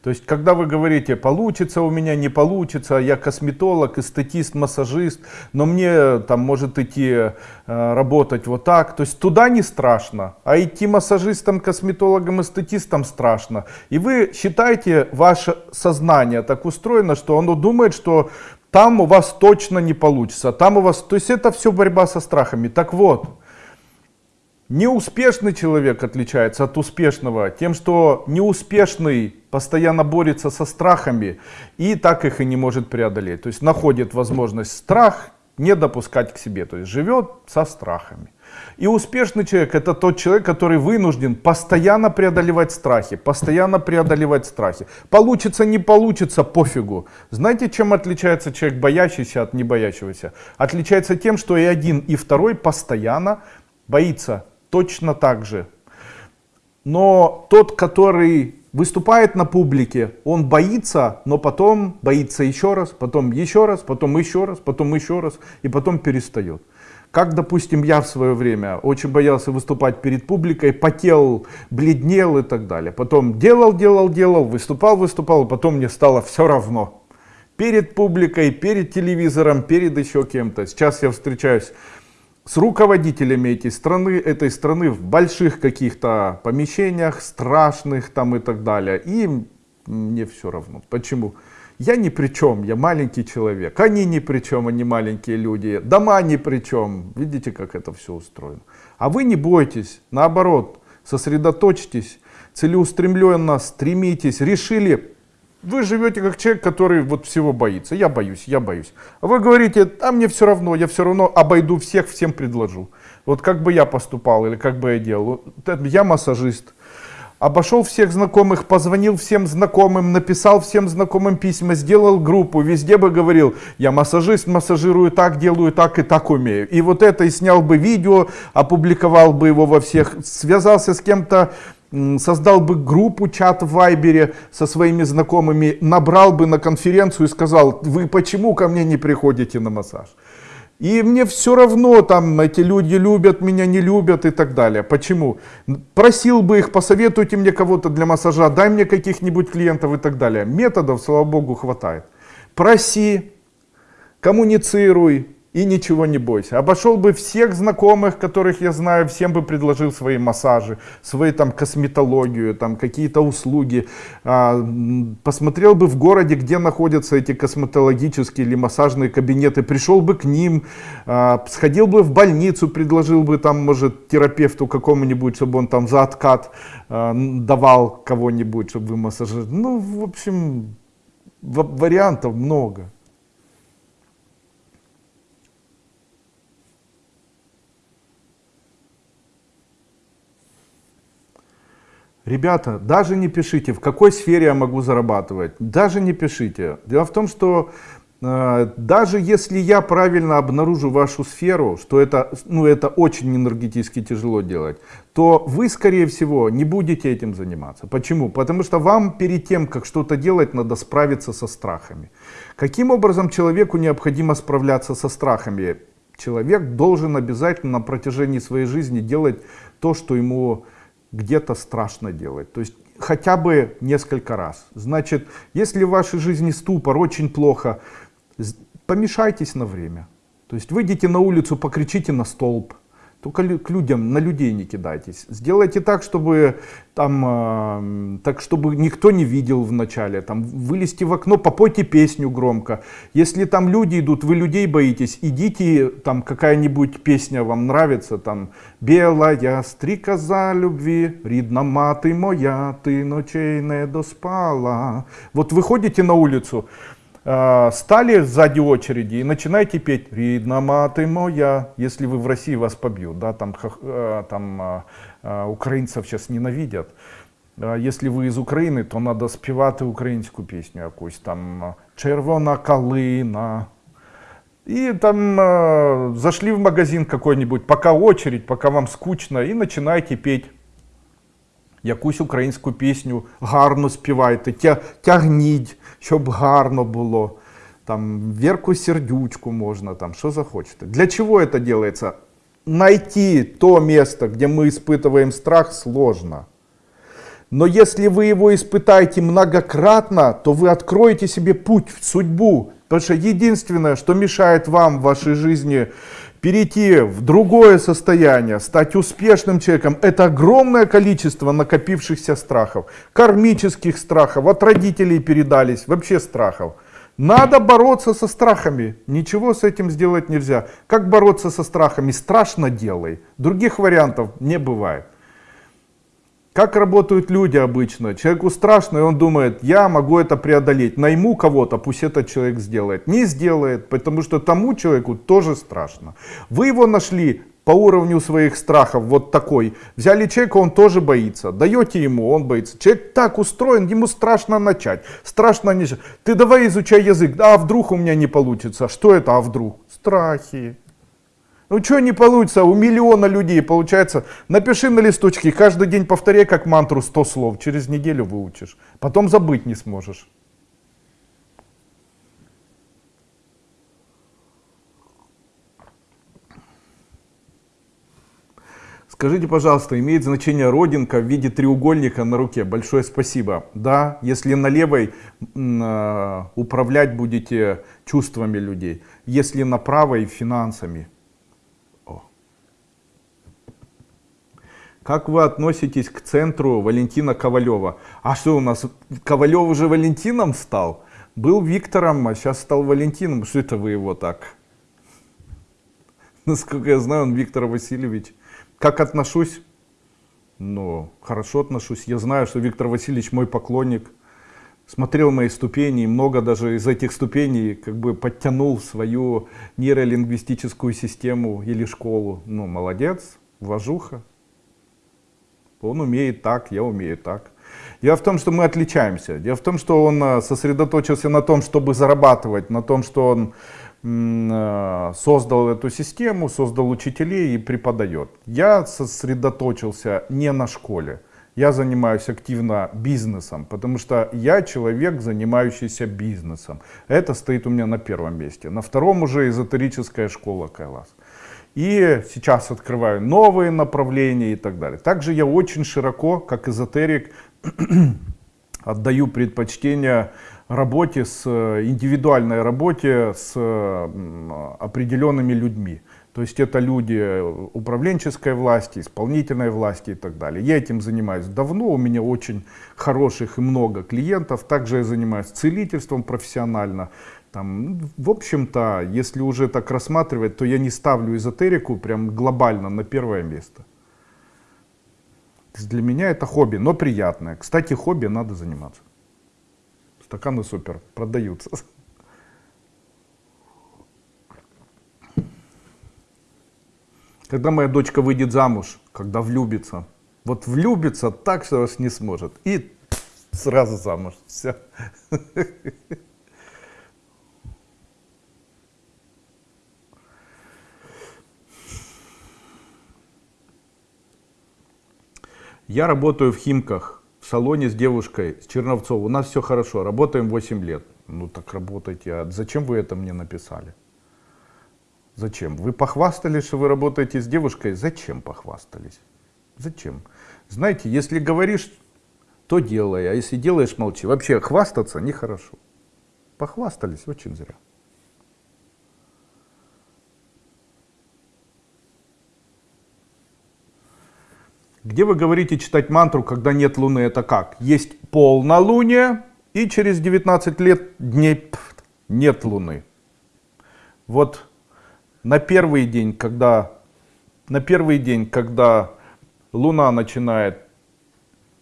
То есть, когда вы говорите, получится у меня, не получится, я косметолог, эстетист, массажист, но мне там может идти э, работать вот так, то есть туда не страшно, а идти массажистом, косметологом, эстетистом страшно. И вы считаете, ваше сознание так устроено, что оно думает, что там у вас точно не получится, там у вас, то есть это все борьба со страхами. Так вот, Неуспешный человек отличается от успешного тем, что неуспешный постоянно борется со страхами и так их и не может преодолеть. То есть находит возможность страх не допускать к себе, то есть живет со страхами. И успешный человек это тот человек, который вынужден постоянно преодолевать страхи, постоянно преодолевать страхи. Получится, не получится, пофигу. Знаете, чем отличается человек боящийся от не боящегося? Отличается тем, что и один, и второй постоянно боится точно так же. Но тот, который выступает на публике, он боится, но потом боится еще раз, потом еще раз, потом еще раз, потом еще раз, и потом перестает. Как, допустим, я в свое время очень боялся выступать перед публикой, потел, бледнел и так далее. Потом делал, делал, делал, выступал, выступал, и потом мне стало все равно. Перед публикой, перед телевизором, перед еще кем-то. Сейчас я встречаюсь с руководителями этой страны, этой страны в больших каких-то помещениях, страшных там и так далее. И мне все равно. Почему? Я ни при чем, я маленький человек. Они ни при чем, они маленькие люди. Дома ни при чем. Видите, как это все устроено. А вы не бойтесь, наоборот, сосредоточьтесь, целеустремленно стремитесь, решили Вы живете как человек, который вот всего боится. Я боюсь, я боюсь. А вы говорите, а мне все равно, я все равно обойду всех, всем предложу. Вот как бы я поступал или как бы я делал. Я массажист. Обошел всех знакомых, позвонил всем знакомым, написал всем знакомым письма, сделал группу, везде бы говорил, я массажист, массажирую так, делаю так и так умею. И вот это и снял бы видео, опубликовал бы его во всех, связался с кем-то, создал бы группу, чат в Вайбере со своими знакомыми, набрал бы на конференцию и сказал, вы почему ко мне не приходите на массаж? И мне все равно, там эти люди любят меня, не любят и так далее. Почему? Просил бы их, посоветуйте мне кого-то для массажа, дай мне каких-нибудь клиентов и так далее. Методов, слава богу, хватает. Проси, коммуницируй, и ничего не бойся. Обошел бы всех знакомых, которых я знаю, всем бы предложил свои массажи, свои там косметологию, там какие-то услуги. А, посмотрел бы в городе, где находятся эти косметологические или массажные кабинеты, пришел бы к ним, а, сходил бы в больницу, предложил бы там, может, терапевту какому-нибудь, чтобы он там за откат а, давал кого-нибудь, чтобы вы массажировали. Ну, в общем, вариантов много. Ребята, даже не пишите, в какой сфере я могу зарабатывать. Даже не пишите. Дело в том, что э, даже если я правильно обнаружу вашу сферу, что это, ну, это очень энергетически тяжело делать, то вы, скорее всего, не будете этим заниматься. Почему? Потому что вам перед тем, как что-то делать, надо справиться со страхами. Каким образом человеку необходимо справляться со страхами? Человек должен обязательно на протяжении своей жизни делать то, что ему где-то страшно делать. То есть хотя бы несколько раз. Значит, если в вашей жизни ступор очень плохо, помешайтесь на время. То есть выйдите на улицу, покричите на столб, только к людям, на людей не кидайтесь. Сделайте так, чтобы, там, э, так, чтобы никто не видел вначале. Там, вылезти в окно, попойте песню громко. Если там люди идут, вы людей боитесь, идите, там какая-нибудь песня вам нравится. Там, Белая стрикоза любви, рідна мати моя, ты ночей не доспала. Вот выходите на улицу, стали сзади очереди и начинаете петь «Ридна маты моя», если вы в России вас побьют, да, там, э, там э, украинцев сейчас ненавидят. Если вы из України, то надо співати українську пісню якусь там «Червона калина». И там э, зашли в магазин какой-нибудь, пока очередь, пока вам скучно, и начинаете петь якусь українську пісню, гарно співайте, тя, тягніть, щоб гарно було. Там Верку Сердючку можно, там, что захочете. Для чего это делается? Найти то место, где мы испытываем страх, сложно. Но если вы его испытаете многократно, то вы откроете себе путь в судьбу. Потому что единственное, что мешает вам в вашей жизни перейти в другое состояние, стать успешным человеком, это огромное количество накопившихся страхов, кармических страхов, от родителей передались, вообще страхов. Надо бороться со страхами. Ничего с этим сделать нельзя. Как бороться со страхами? Страшно делай. Других вариантов не бывает. Как работают люди обычно? Человеку страшно, и он думает, я могу это преодолеть. Найму кого-то, пусть этот человек сделает. Не сделает, потому что тому человеку тоже страшно. Вы его нашли по уровню своих страхов, вот такой. Взяли человека, он тоже боится. Даете ему, он боится. Человек так устроен, ему страшно начать. Страшно начать. Ты давай изучай язык. А вдруг у меня не получится? Что это, а вдруг? Страхи. Ну что не получится, у миллиона людей получается. Напиши на листочке, каждый день повторяй как мантру 100 слов, через неделю выучишь. Потом забыть не сможешь. Скажите, пожалуйста, имеет значение родинка в виде треугольника на руке? Большое спасибо. Да, если на левой э, управлять будете чувствами людей, если на правой финансами. Как вы относитесь к центру Валентина Ковалева? А что у нас, Ковалев уже Валентином стал? Был Виктором, а сейчас стал Валентином. Что это вы его так? Насколько я знаю, он Виктор Васильевич. Как отношусь? Ну, хорошо отношусь. Я знаю, что Виктор Васильевич мой поклонник. смотрел мои ступени, и много даже из этих ступеней как бы подтянул свою нейролингвистическую систему или школу. Ну, молодец, вожуха. Он умеет так, я умею так. Дело в том, что мы отличаемся. Дело в том, что он э, сосредоточился на том, чтобы зарабатывать, на том, что он э, создал эту систему, создал учителей и преподает. Я сосредоточился не на школе. Я занимаюсь активно бизнесом, потому что я человек, занимающийся бизнесом. Это стоит у меня на первом месте. На втором уже эзотерическая школа Кайлас. И сейчас открываю новые направления и так далее. Также я очень широко, как эзотерик, отдаю предпочтение работе с индивидуальной работе с определенными людьми. То есть это люди управленческой власти, исполнительной власти и так далее. Я этим занимаюсь давно, у меня очень хороших и много клиентов. Также я занимаюсь целительством профессионально. Там, в общем-то, если уже так рассматривать, то я не ставлю эзотерику прям глобально на первое место. Для меня это хобби, но приятное. Кстати, хобби надо заниматься. Стаканы супер, продаются. Когда моя дочка выйдет замуж, когда влюбится, вот влюбится так, что вас не сможет. И сразу замуж. Все. Я работаю в Химках, в салоне с девушкой, с Черновцов. У нас все хорошо, работаем 8 лет. Ну так работайте. А зачем вы это мне написали? Зачем? Вы похвастались, что вы работаете с девушкой? Зачем похвастались? Зачем? Знаете, если говоришь, то делай, а если делаешь, молчи. Вообще хвастаться нехорошо. Похвастались очень зря. Где вы говорите читать мантру, когда нет луны? Это как? Есть полнолуние, и через 19 лет дней нет луны. Вот на первый день, когда, на первый день, когда луна начинает,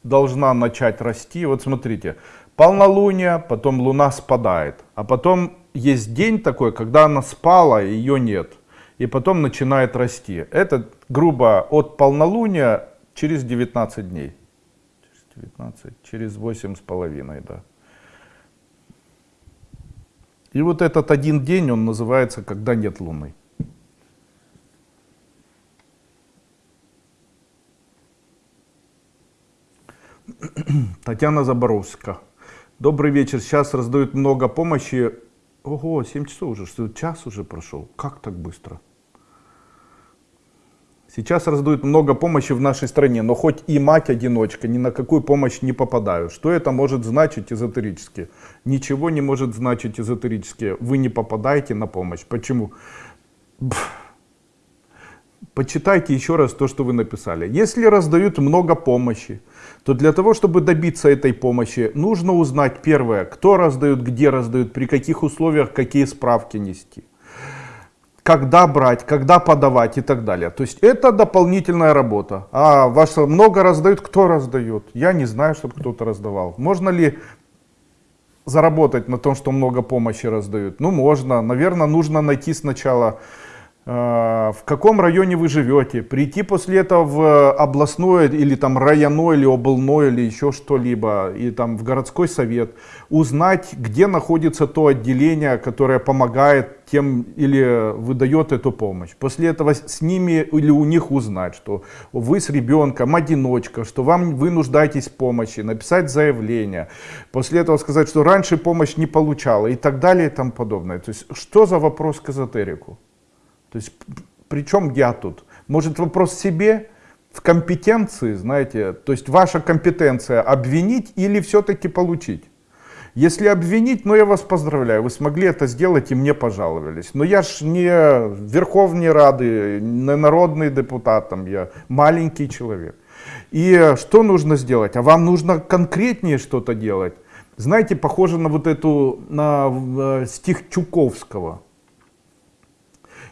должна начать расти, вот смотрите, полнолуние, потом луна спадает, а потом есть день такой, когда она спала, ее нет, и потом начинает расти. Это грубо от полнолуния Через 19 дней. Через 19, через 8 с половиной, да. И вот этот один день, он называется, когда нет Луны. Татьяна Заборовская. Добрый вечер. Сейчас раздают много помощи. Ого, 7 часов уже, что час уже прошел. Как так быстро? Сейчас раздают много помощи в нашей стране, но хоть и мать-одиночка, ни на какую помощь не попадаю. Что это может значить эзотерически? Ничего не может значить эзотерически. Вы не попадаете на помощь. Почему? Почитайте еще раз то, что вы написали. Если раздают много помощи, то для того, чтобы добиться этой помощи, нужно узнать первое, кто раздает, где раздают, при каких условиях, какие справки нести когда брать, когда подавать и так далее. То есть это дополнительная работа. А вас много раздают, кто раздает? Я не знаю, чтобы кто-то раздавал. Можно ли заработать на том, что много помощи раздают? Ну, можно. Наверное, нужно найти сначала в каком районе вы живете, прийти после этого в областное или там районное или областное или еще что-либо, и там в городской совет, узнать, где находится то отделение, которое помогает тем или выдает эту помощь. После этого с ними или у них узнать, что вы с ребенком одиночка, что вам вы нуждаетесь в помощи, написать заявление. После этого сказать, что раньше помощь не получала и так далее и тому подобное. То есть что за вопрос к эзотерику? То есть при чем я тут? Может вопрос себе, в компетенции, знаете, то есть ваша компетенция обвинить или все-таки получить? Если обвинить, ну я вас поздравляю, вы смогли это сделать и мне пожаловались. Но я ж не Верховный Рады, не народный депутат, там, я маленький человек. И что нужно сделать? А вам нужно конкретнее что-то делать. Знаете, похоже на вот эту, на э, стих Чуковского.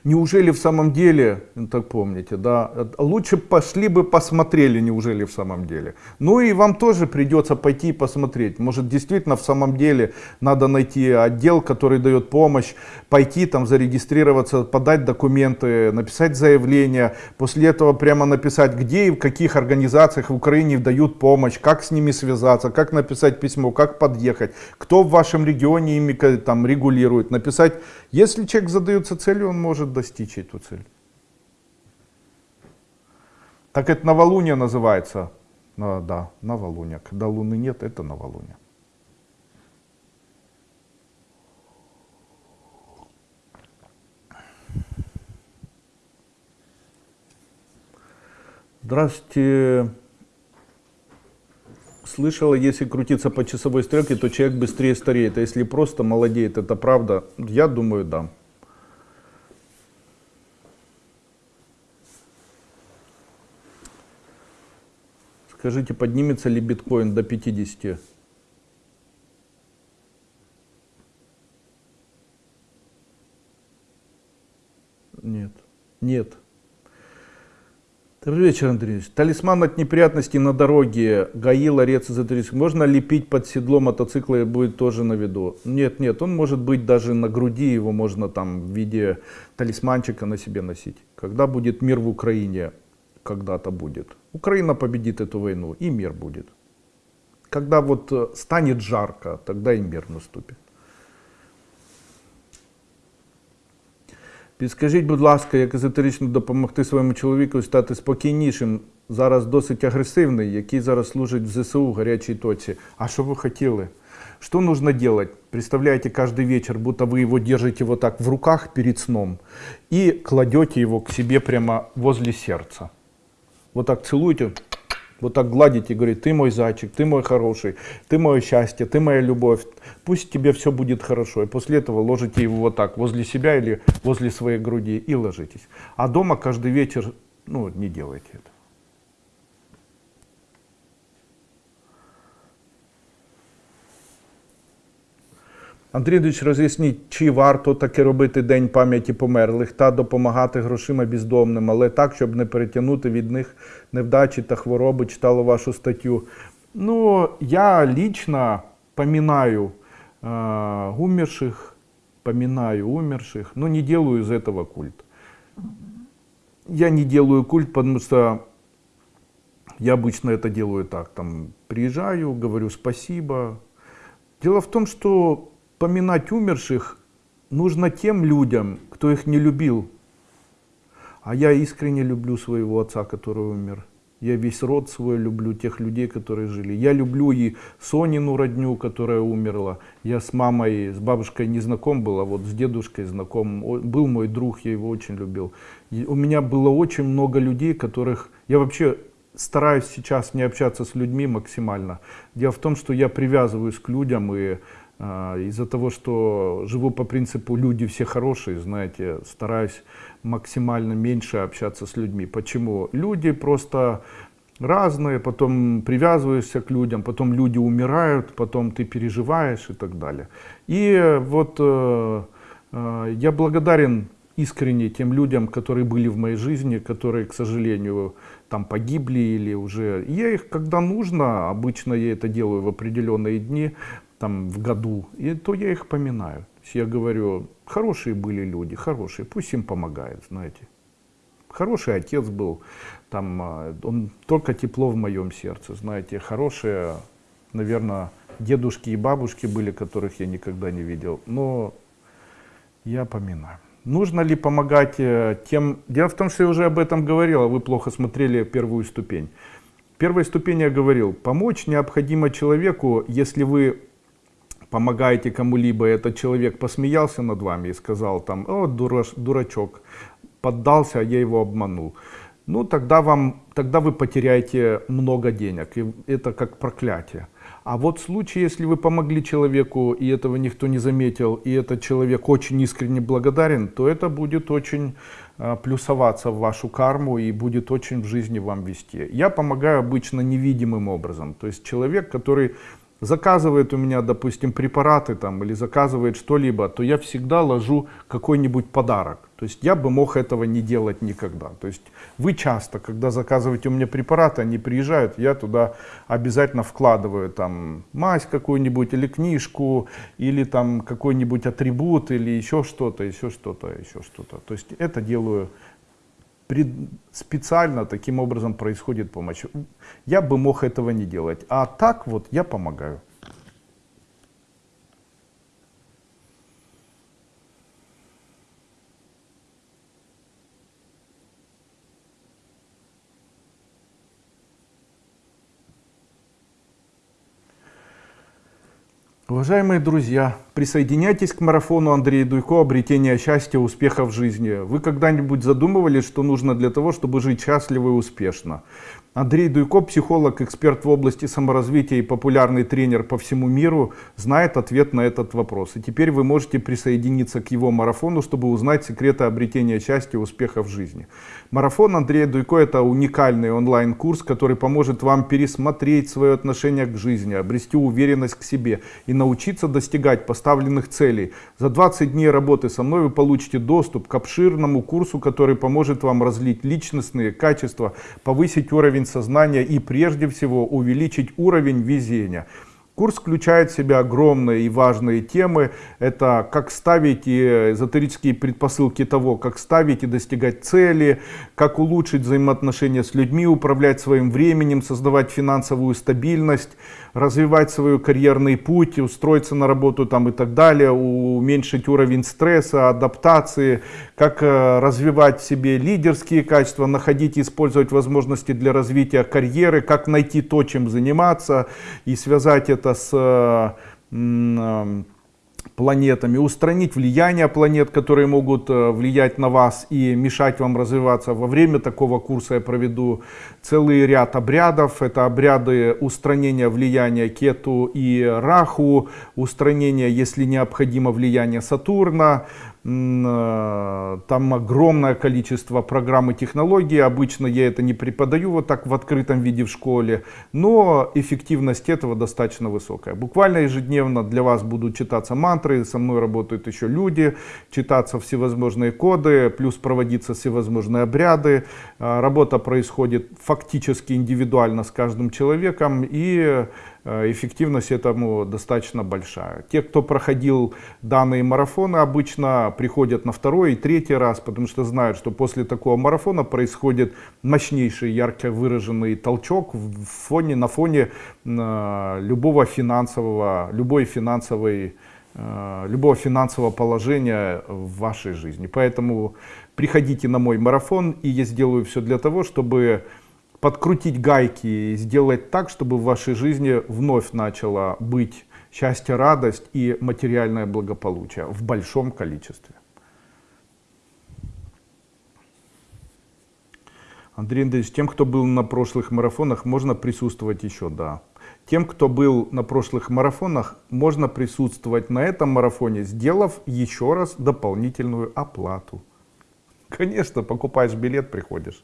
Неужели в самом деле, ну, так помните, да, лучше пошли бы посмотрели, неужели в самом деле. Ну и вам тоже придется пойти посмотреть. Может действительно в самом деле надо найти отдел, который дает помощь, пойти там зарегистрироваться, подать документы, написать заявление, после этого прямо написать, где и в каких организациях в Украине дают помощь, как с ними связаться, как написать письмо, как подъехать, кто в вашем регионе ими там регулирует, написать, если человек задается целью, он может достичь эту цель. Так это новолуние называется. А, да, новолуние. Когда луны нет, это новолуние. Здравствуйте. Слышала, если крутиться по часовой стрелке, то человек быстрее стареет. А если просто молодеет, это правда? Я думаю, да. Скажите, поднимется ли биткоин до 50? Нет. Нет. Добрый вечер, Андрей Талисман от неприятностей на дороге, ГАИ, ларец эзотерический. Можно лепить под седло мотоцикла и будет тоже на виду? Нет, нет, он может быть даже на груди, его можно там в виде талисманчика на себе носить. Когда будет мир в Украине? Когда-то будет. Украина победит эту войну, и мир будет. Когда вот э, станет жарко, тогда и мир наступит. Підскажіть, будь ласка, як езотерично допомогти своєму чоловіку стати спокійнішим, зараз досить агресивний, який зараз служить в ЗСУ в горячей точке. А что вы хотели? Что нужно делать? Представляете каждый вечер, будто вы его держите вот так в руках перед сном и кладете его к себе прямо возле сердца вот так целуете, вот так гладите и говорите, ты мой зайчик, ты мой хороший, ты мое счастье, ты моя любовь, пусть тебе все будет хорошо. И после этого ложите его вот так возле себя или возле своей груди и ложитесь. А дома каждый вечер, ну, не делайте это. Андрій Андрійович, роз'ясніть, чи варто таки робити День пам'яті померлих та допомагати грошима бездомним, але так, щоб не перетягнути від них невдачі та хвороби, читала вашу статтю. Ну, я лично поминаю э, умерших, поминаю умерших, но не делаю из этого культ. Я не делаю культ, потому что я обычно это делаю так, там, приезжаю, говорю спасибо. Дело в том, что поминать умерших нужно тем людям, кто их не любил. А я искренне люблю своего отца, который умер. Я весь род свой люблю, тех людей, которые жили. Я люблю и Сонину родню, которая умерла. Я с мамой, с бабушкой не знаком был, а вот с дедушкой знаком. Был мой друг, я его очень любил. И у меня было очень много людей, которых... Я вообще стараюсь сейчас не общаться с людьми максимально. Дело в том, что я привязываюсь к людям и а, из-за того, что живу по принципу «люди все хорошие», знаете, стараюсь максимально меньше общаться с людьми. Почему? Люди просто разные, потом привязываешься к людям, потом люди умирают, потом ты переживаешь и так далее. И вот э, э, я благодарен искренне тем людям, которые были в моей жизни, которые, к сожалению, там погибли или уже... Я их, когда нужно, обычно я это делаю в определенные дни, там в году, и то я их поминаю. Я говорю, хорошие были люди, хорошие, пусть им помогает, знаете. Хороший отец был, там, а, он только тепло в моем сердце, знаете, хорошие, наверное, дедушки и бабушки были, которых я никогда не видел, но я поминаю. Нужно ли помогать э, тем... Дело в том, что я уже об этом говорил, а вы плохо смотрели первую ступень. Первой ступени я говорил, помочь необходимо человеку, если вы помогаете кому-либо, этот человек посмеялся над вами и сказал там, о, дураш, дурачок, поддался, а я его обманул. Ну, тогда, вам, тогда вы потеряете много денег, и это как проклятие. А вот в случае, если вы помогли человеку, и этого никто не заметил, и этот человек очень искренне благодарен, то это будет очень э, плюсоваться в вашу карму и будет очень в жизни вам вести. Я помогаю обычно невидимым образом. То есть человек, который заказывает у меня, допустим, препараты там или заказывает что-либо, то я всегда ложу какой-нибудь подарок. То есть я бы мог этого не делать никогда. То есть вы часто, когда заказываете у меня препараты, они приезжают, я туда обязательно вкладываю там мазь какую-нибудь или книжку, или там какой-нибудь атрибут, или еще что-то, еще что-то, еще что-то. То есть это делаю специально таким образом происходит помощь. Я бы мог этого не делать, а так вот я помогаю. Уважаемые друзья, присоединяйтесь к марафону Андрея Дуйко «Обретение счастья, успеха в жизни». Вы когда-нибудь задумывались, что нужно для того, чтобы жить счастливо и успешно? Андрей Дуйко, психолог, эксперт в области саморазвития и популярный тренер по всему миру, знает ответ на этот вопрос. И теперь вы можете присоединиться к его марафону, чтобы узнать секреты обретения счастья и успеха в жизни. Марафон Андрея Дуйко – это уникальный онлайн-курс, который поможет вам пересмотреть свое отношение к жизни, обрести уверенность к себе и научиться достигать поставленных целей. За 20 дней работы со мной вы получите доступ к обширному курсу, который поможет вам разлить личностные качества, повысить уровень сознания и прежде всего увеличить уровень везения. Курс включает в себя огромные и важные темы. Это как ставить и эзотерические предпосылки того, как ставить и достигать цели, как улучшить взаимоотношения с людьми, управлять своим временем, создавать финансовую стабильность, развивать свой карьерный путь, устроиться на работу там и так далее, уменьшить уровень стресса, адаптации, как э, развивать в себе лидерские качества, находить и использовать возможности для развития карьеры, как найти то, чем заниматься и связать это с э, планетами, устранить влияние планет, которые могут э, влиять на вас и мешать вам развиваться. Во время такого курса я проведу целый ряд обрядов. Это обряды устранения влияния Кету и Раху, устранения, если необходимо, влияния Сатурна, там огромное количество программ и технологий. Обычно я это не преподаю вот так в открытом виде в школе, но эффективность этого достаточно высокая. Буквально ежедневно для вас будут читаться мантры, со мной работают еще люди, читаться всевозможные коды, плюс проводиться всевозможные обряды. Э, работа происходит фактически индивидуально с каждым человеком и Э, эффективность этому достаточно большая. Те, кто проходил данные марафоны, обычно приходят на второй и третий раз, потому что знают, что после такого марафона происходит мощнейший, ярко выраженный толчок в фоне, на фоне э, любого финансового, любой финансовой э, любого финансового положения в вашей жизни. Поэтому приходите на мой марафон, и я сделаю все для того, чтобы подкрутить гайки и сделать так, чтобы в вашей жизни вновь начало быть счастье, радость и материальное благополучие в большом количестве. Андрей Андреевич, тем, кто был на прошлых марафонах, можно присутствовать еще, да. Тем, кто был на прошлых марафонах, можно присутствовать на этом марафоне, сделав еще раз дополнительную оплату. Конечно, покупаешь билет, приходишь.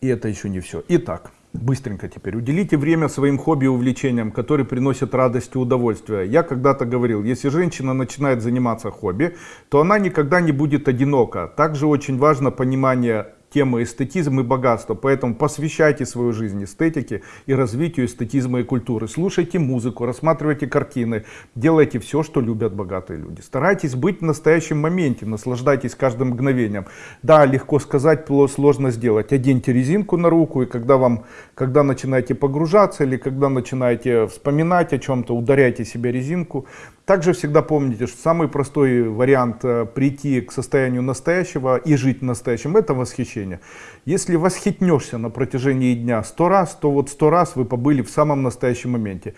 И это еще не все. Итак, быстренько теперь. Уделите время своим хобби и увлечениям, которые приносят радость и удовольствие. Я когда-то говорил, если женщина начинает заниматься хобби, то она никогда не будет одинока. Также очень важно понимание тема эстетизм и богатство. Поэтому посвящайте свою жизнь эстетике и развитию эстетизма и культуры. Слушайте музыку, рассматривайте картины, делайте все, что любят богатые люди. Старайтесь быть в настоящем моменте, наслаждайтесь каждым мгновением. Да, легко сказать, сложно сделать. Оденьте резинку на руку, и когда, вам, когда начинаете погружаться или когда начинаете вспоминать о чем-то, ударяйте себе резинку. Также всегда помните, что самый простой вариант э, прийти к состоянию настоящего и жить настоящим, это восхищение. Если восхитнешься на протяжении дня сто раз, то вот сто раз вы побыли в самом настоящем моменте.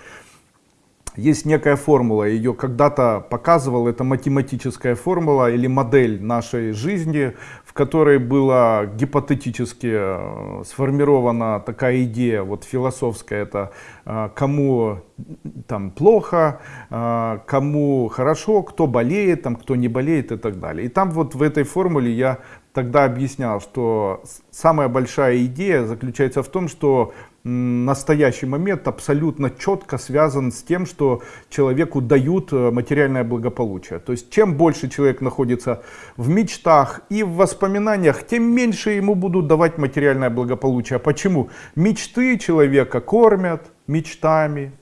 Есть некая формула, ее когда-то показывал, это математическая формула или модель нашей жизни, в которой была гипотетически э, сформирована такая идея, вот философская, это э, кому там плохо, э, кому хорошо, кто болеет, там, кто не болеет и так далее. И там вот в этой формуле я тогда объяснял, что самая большая идея заключается в том, что настоящий момент абсолютно четко связан с тем, что человеку дают э, материальное благополучие. То есть чем больше человек находится в мечтах и в воспоминаниях, тем меньше ему будут давать материальное благополучие. Почему? Мечты человека кормят мечтами,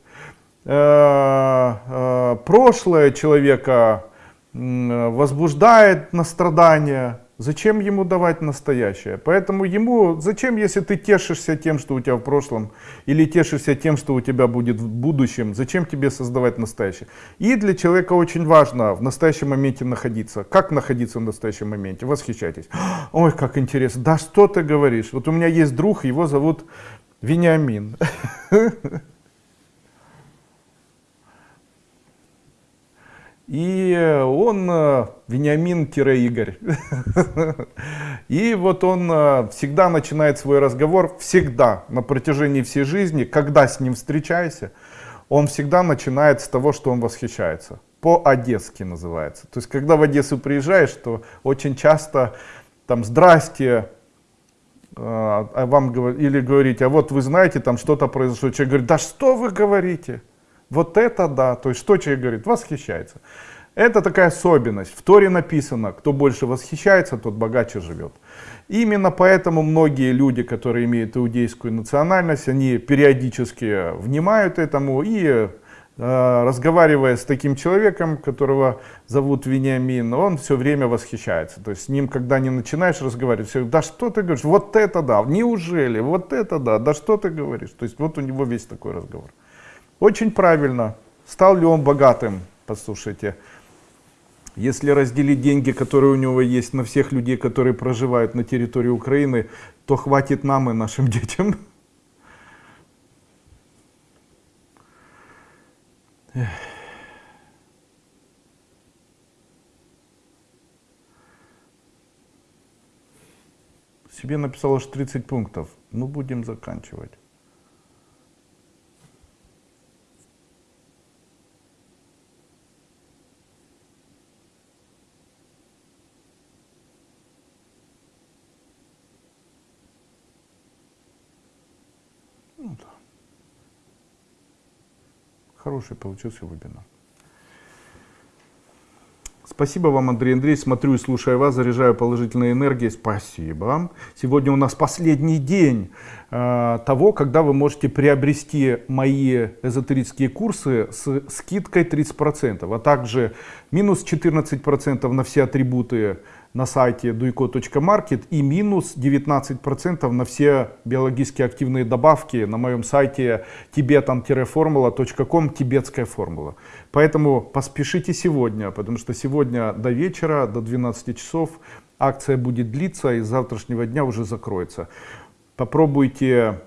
э, э, прошлое человека возбуждает на страдания, Зачем ему давать настоящее? Поэтому ему, зачем, если ты тешишься тем, что у тебя в прошлом, или тешишься тем, что у тебя будет в будущем, зачем тебе создавать настоящее? И для человека очень важно в настоящем моменте находиться. Как находиться в настоящем моменте? Восхищайтесь. Ой, как интересно. Да что ты говоришь? Вот у меня есть друг, его зовут Вениамин. И он э, Вениамин-Игорь. И вот он э, всегда начинает свой разговор, всегда, на протяжении всей жизни, когда с ним встречаешься, он всегда начинает с того, что он восхищается. По-одесски называется. То есть, когда в Одессу приезжаешь, то очень часто там «Здрасте», э, а вам или говорите, а вот вы знаете, там что-то произошло. Человек говорит, да что вы говорите? Вот это да. То есть что человек говорит? Восхищается. Это такая особенность. В Торе написано, кто больше восхищается, тот богаче живет. Именно поэтому многие люди, которые имеют иудейскую национальность, они периодически внимают этому и э, разговаривая с таким человеком, которого зовут Вениамин, он все время восхищается. То есть с ним, когда не начинаешь разговаривать, все, да что ты говоришь, вот это да, неужели, вот это да, да что ты говоришь. То есть вот у него весь такой разговор. Очень правильно. Стал ли он богатым? Послушайте. Если разделить деньги, которые у него есть на всех людей, которые проживают на территории Украины, то хватит нам и нашим детям. Себе написал аж 30 пунктов. Ну, будем заканчивать. Хороший получился вебинар. Спасибо вам, Андрей Андреевич. Смотрю и слушаю вас, заряжаю положительной энергией. Спасибо. Сегодня у нас последний день э, того, когда вы можете приобрести мои эзотерические курсы с скидкой 30%, а также минус 14% на все атрибуты на сайте duico.market и минус 19% на все биологически активные добавки на моем сайте tibetan-formula.com тибетская формула. Поэтому поспешите сегодня, потому что сегодня до вечера, до 12 часов акция будет длиться и с завтрашнего дня уже закроется. Попробуйте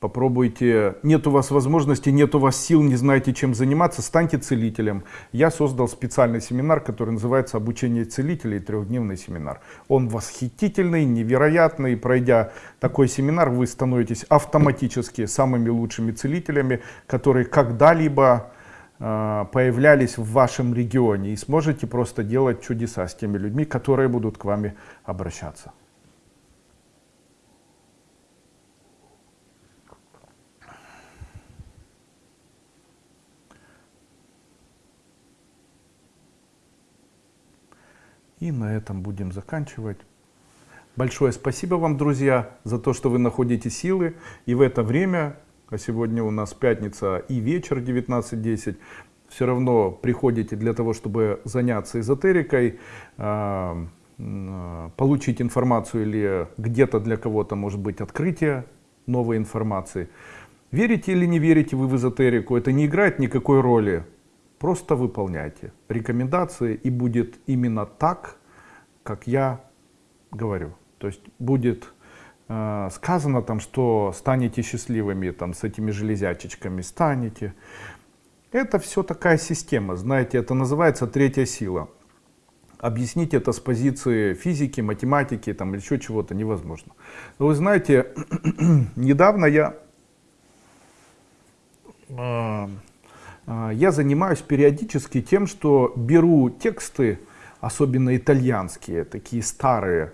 попробуйте, нет у вас возможности, нет у вас сил, не знаете чем заниматься, станьте целителем. Я создал специальный семинар, который называется «Обучение целителей. Трехдневный семинар». Он восхитительный, невероятный. Пройдя такой семинар, вы становитесь автоматически самыми лучшими целителями, которые когда-либо э, появлялись в вашем регионе и сможете просто делать чудеса с теми людьми, которые будут к вами обращаться. И на этом будем заканчивать. Большое спасибо вам, друзья, за то, что вы находите силы. И в это время, а сегодня у нас пятница и вечер 19.10, все равно приходите для того, чтобы заняться эзотерикой, а, получить информацию или где-то для кого-то может быть открытие новой информации. Верите или не верите вы в эзотерику, это не играет никакой роли. Просто выполняйте рекомендации и будет именно так, как я говорю. То есть будет э, сказано там, что станете счастливыми там с этими железячечками, станете. Это все такая система, знаете, это называется третья сила. Объяснить это с позиции физики, математики, там еще чего-то невозможно. Но вы знаете, недавно я э, я занимаюсь периодически тем, что беру тексты особенно итальянские, такие старые,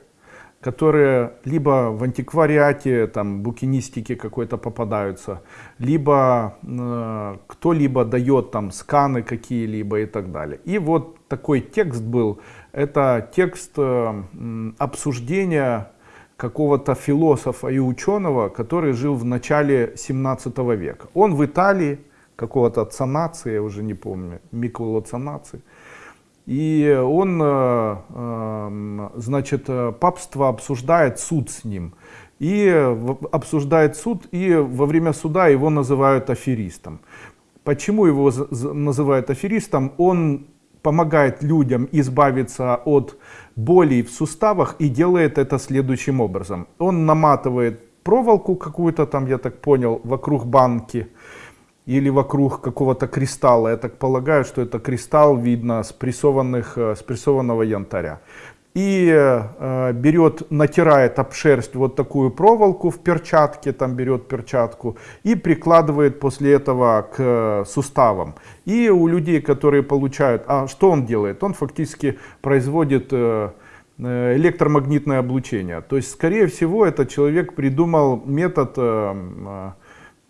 которые либо в антиквариате, там, букинистике какой-то попадаются, либо э, кто-либо дает там сканы какие-либо и так далее. И вот такой текст был, это текст э, обсуждения какого-то философа и ученого, который жил в начале 17 века. Он в Италии, какого-то Цанаци, я уже не помню, Миколо Цанаци. И он, э, эм, значит, папство обсуждает суд с ним. И обсуждает суд, и во время суда его называют аферистом. Почему его называют аферистом? Он помогает людям избавиться от болей в суставах и делает это следующим образом. Он наматывает проволоку какую-то там, я так понял, вокруг банки или вокруг какого-то кристалла. Я так полагаю, что это кристалл видно с, прессованных, э, с прессованного янтаря и э, берет, натирает об шерсть вот такую проволоку в перчатке, там берет перчатку и прикладывает после этого к э, суставам. И у людей, которые получают, а что он делает? Он фактически производит э, э, электромагнитное облучение. То есть, скорее всего, этот человек придумал метод, э, э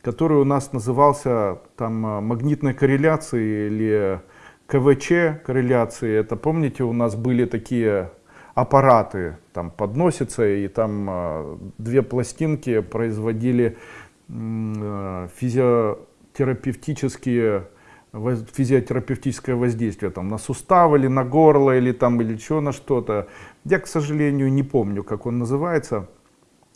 который у нас назывался там магнитной корреляцией или КВЧ корреляции. Это помните, у нас были такие аппараты там подносятся, и там э, две пластинки производили э, физиотерапевтические физиотерапевтическое воздействие там, на сустав или на горло или там или еще на что-то. Я, к сожалению, не помню, как он называется.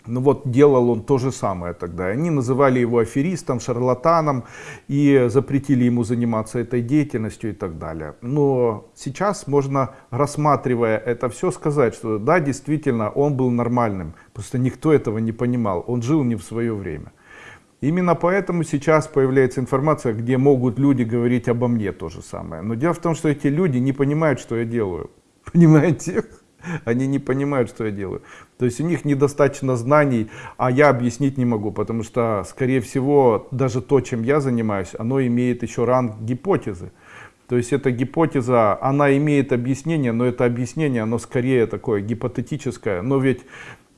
Ну вот делал он то же самое тогда. Они называли его аферистом, шарлатаном и запретили ему заниматься этой деятельностью и так далее. Но сейчас можно, рассматривая это все, сказать, что да, действительно, он был нормальным. Просто никто этого не понимал. Он жил не в свое время. Именно поэтому сейчас появляется информация, где могут люди говорить обо мне то же самое. Но дело в том, что эти люди не понимают, что я делаю. Понимаете? Они не понимают, что я делаю. То есть у них недостаточно знаний, а я объяснить не могу, потому что, скорее всего, даже то, чем я занимаюсь, оно имеет еще ранг гипотезы. То есть эта гипотеза, она имеет объяснение, но это объяснение, оно скорее такое гипотетическое. Но ведь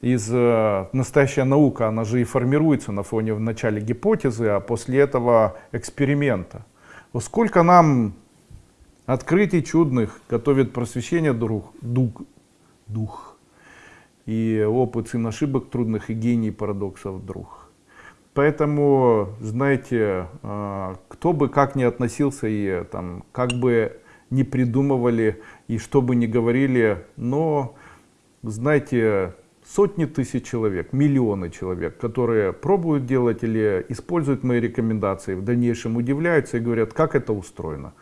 из э, настоящая наука, она же и формируется на фоне в начале гипотезы, а после этого эксперимента. Вот сколько нам открытий чудных готовит просвещение дух, дух, дух. И опыт сын ошибок трудных и гений парадоксов друг. Поэтому, знаете, а, кто бы как ни относился и там, как бы не придумывали и что бы ни говорили, но, знаете, сотни тысяч человек, миллионы человек, которые пробуют делать или используют мои рекомендации, в дальнейшем удивляются и говорят, как это устроено.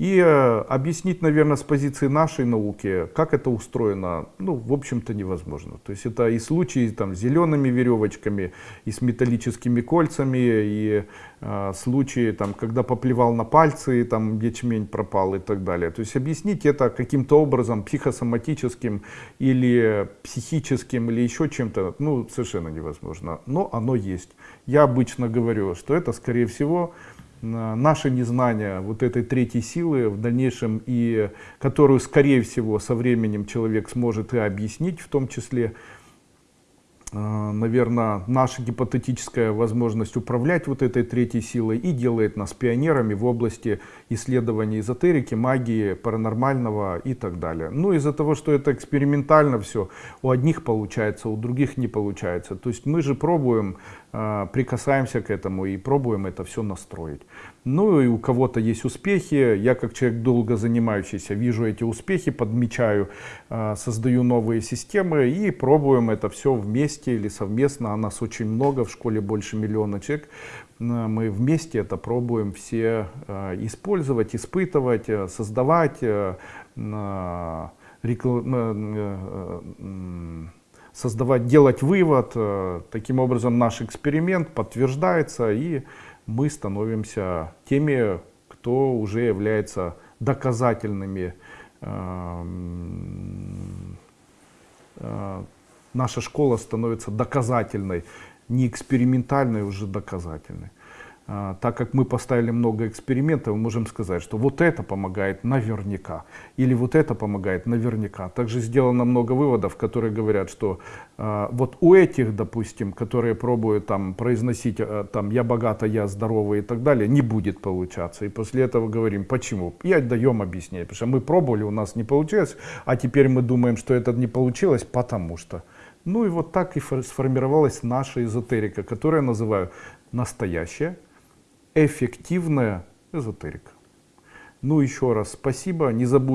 И э, объяснить, наверное, с позиции нашей науки, как это устроено, ну, в общем-то, невозможно. То есть это и случаи там, с зелеными веревочками, и с металлическими кольцами, и э, случаи, там, когда поплевал на пальцы, и там ячмень пропал и так далее. То есть объяснить это каким-то образом психосоматическим или психическим, или еще чем-то, ну, совершенно невозможно. Но оно есть. Я обычно говорю, что это, скорее всего, наше незнание вот этой третьей силы в дальнейшем и которую скорее всего со временем человек сможет и объяснить в том числе наверное, наша гипотетическая возможность управлять вот этой третьей силой и делает нас пионерами в области исследования эзотерики, магии, паранормального и так далее. Ну, из-за того, что это экспериментально все, у одних получается, у других не получается. То есть мы же пробуем, э, прикасаемся к этому и пробуем это все настроить. Ну и у кого-то есть успехи, я как человек долго занимающийся вижу эти успехи, подмечаю, э, создаю новые системы и пробуем это все вместе или совместно, а нас очень много, в школе больше миллиона человек, э, мы вместе это пробуем все э, использовать, испытывать, создавать, создавать, делать вывод. Таким образом наш эксперимент подтверждается и мы становимся теми, кто уже является доказательными. Эм, э, наша школа становится доказательной, не экспериментальной, уже доказательной. А, так как мы поставили много экспериментов, мы можем сказать, что вот это помогает наверняка, или вот это помогает наверняка. Также сделано много выводов, которые говорят, что э, вот у этих, допустим, которые пробуют там произносить, э, там, я богата, я здоровый и так далее, не будет получаться. И после этого говорим, почему? И даем объяснение, потому что мы пробовали, у нас не получилось, а теперь мы думаем, что это не получилось, потому что. Ну и вот так и сформировалась наша эзотерика, которую я называю настоящая эффективная эзотерика. Ну еще раз спасибо, не забудьте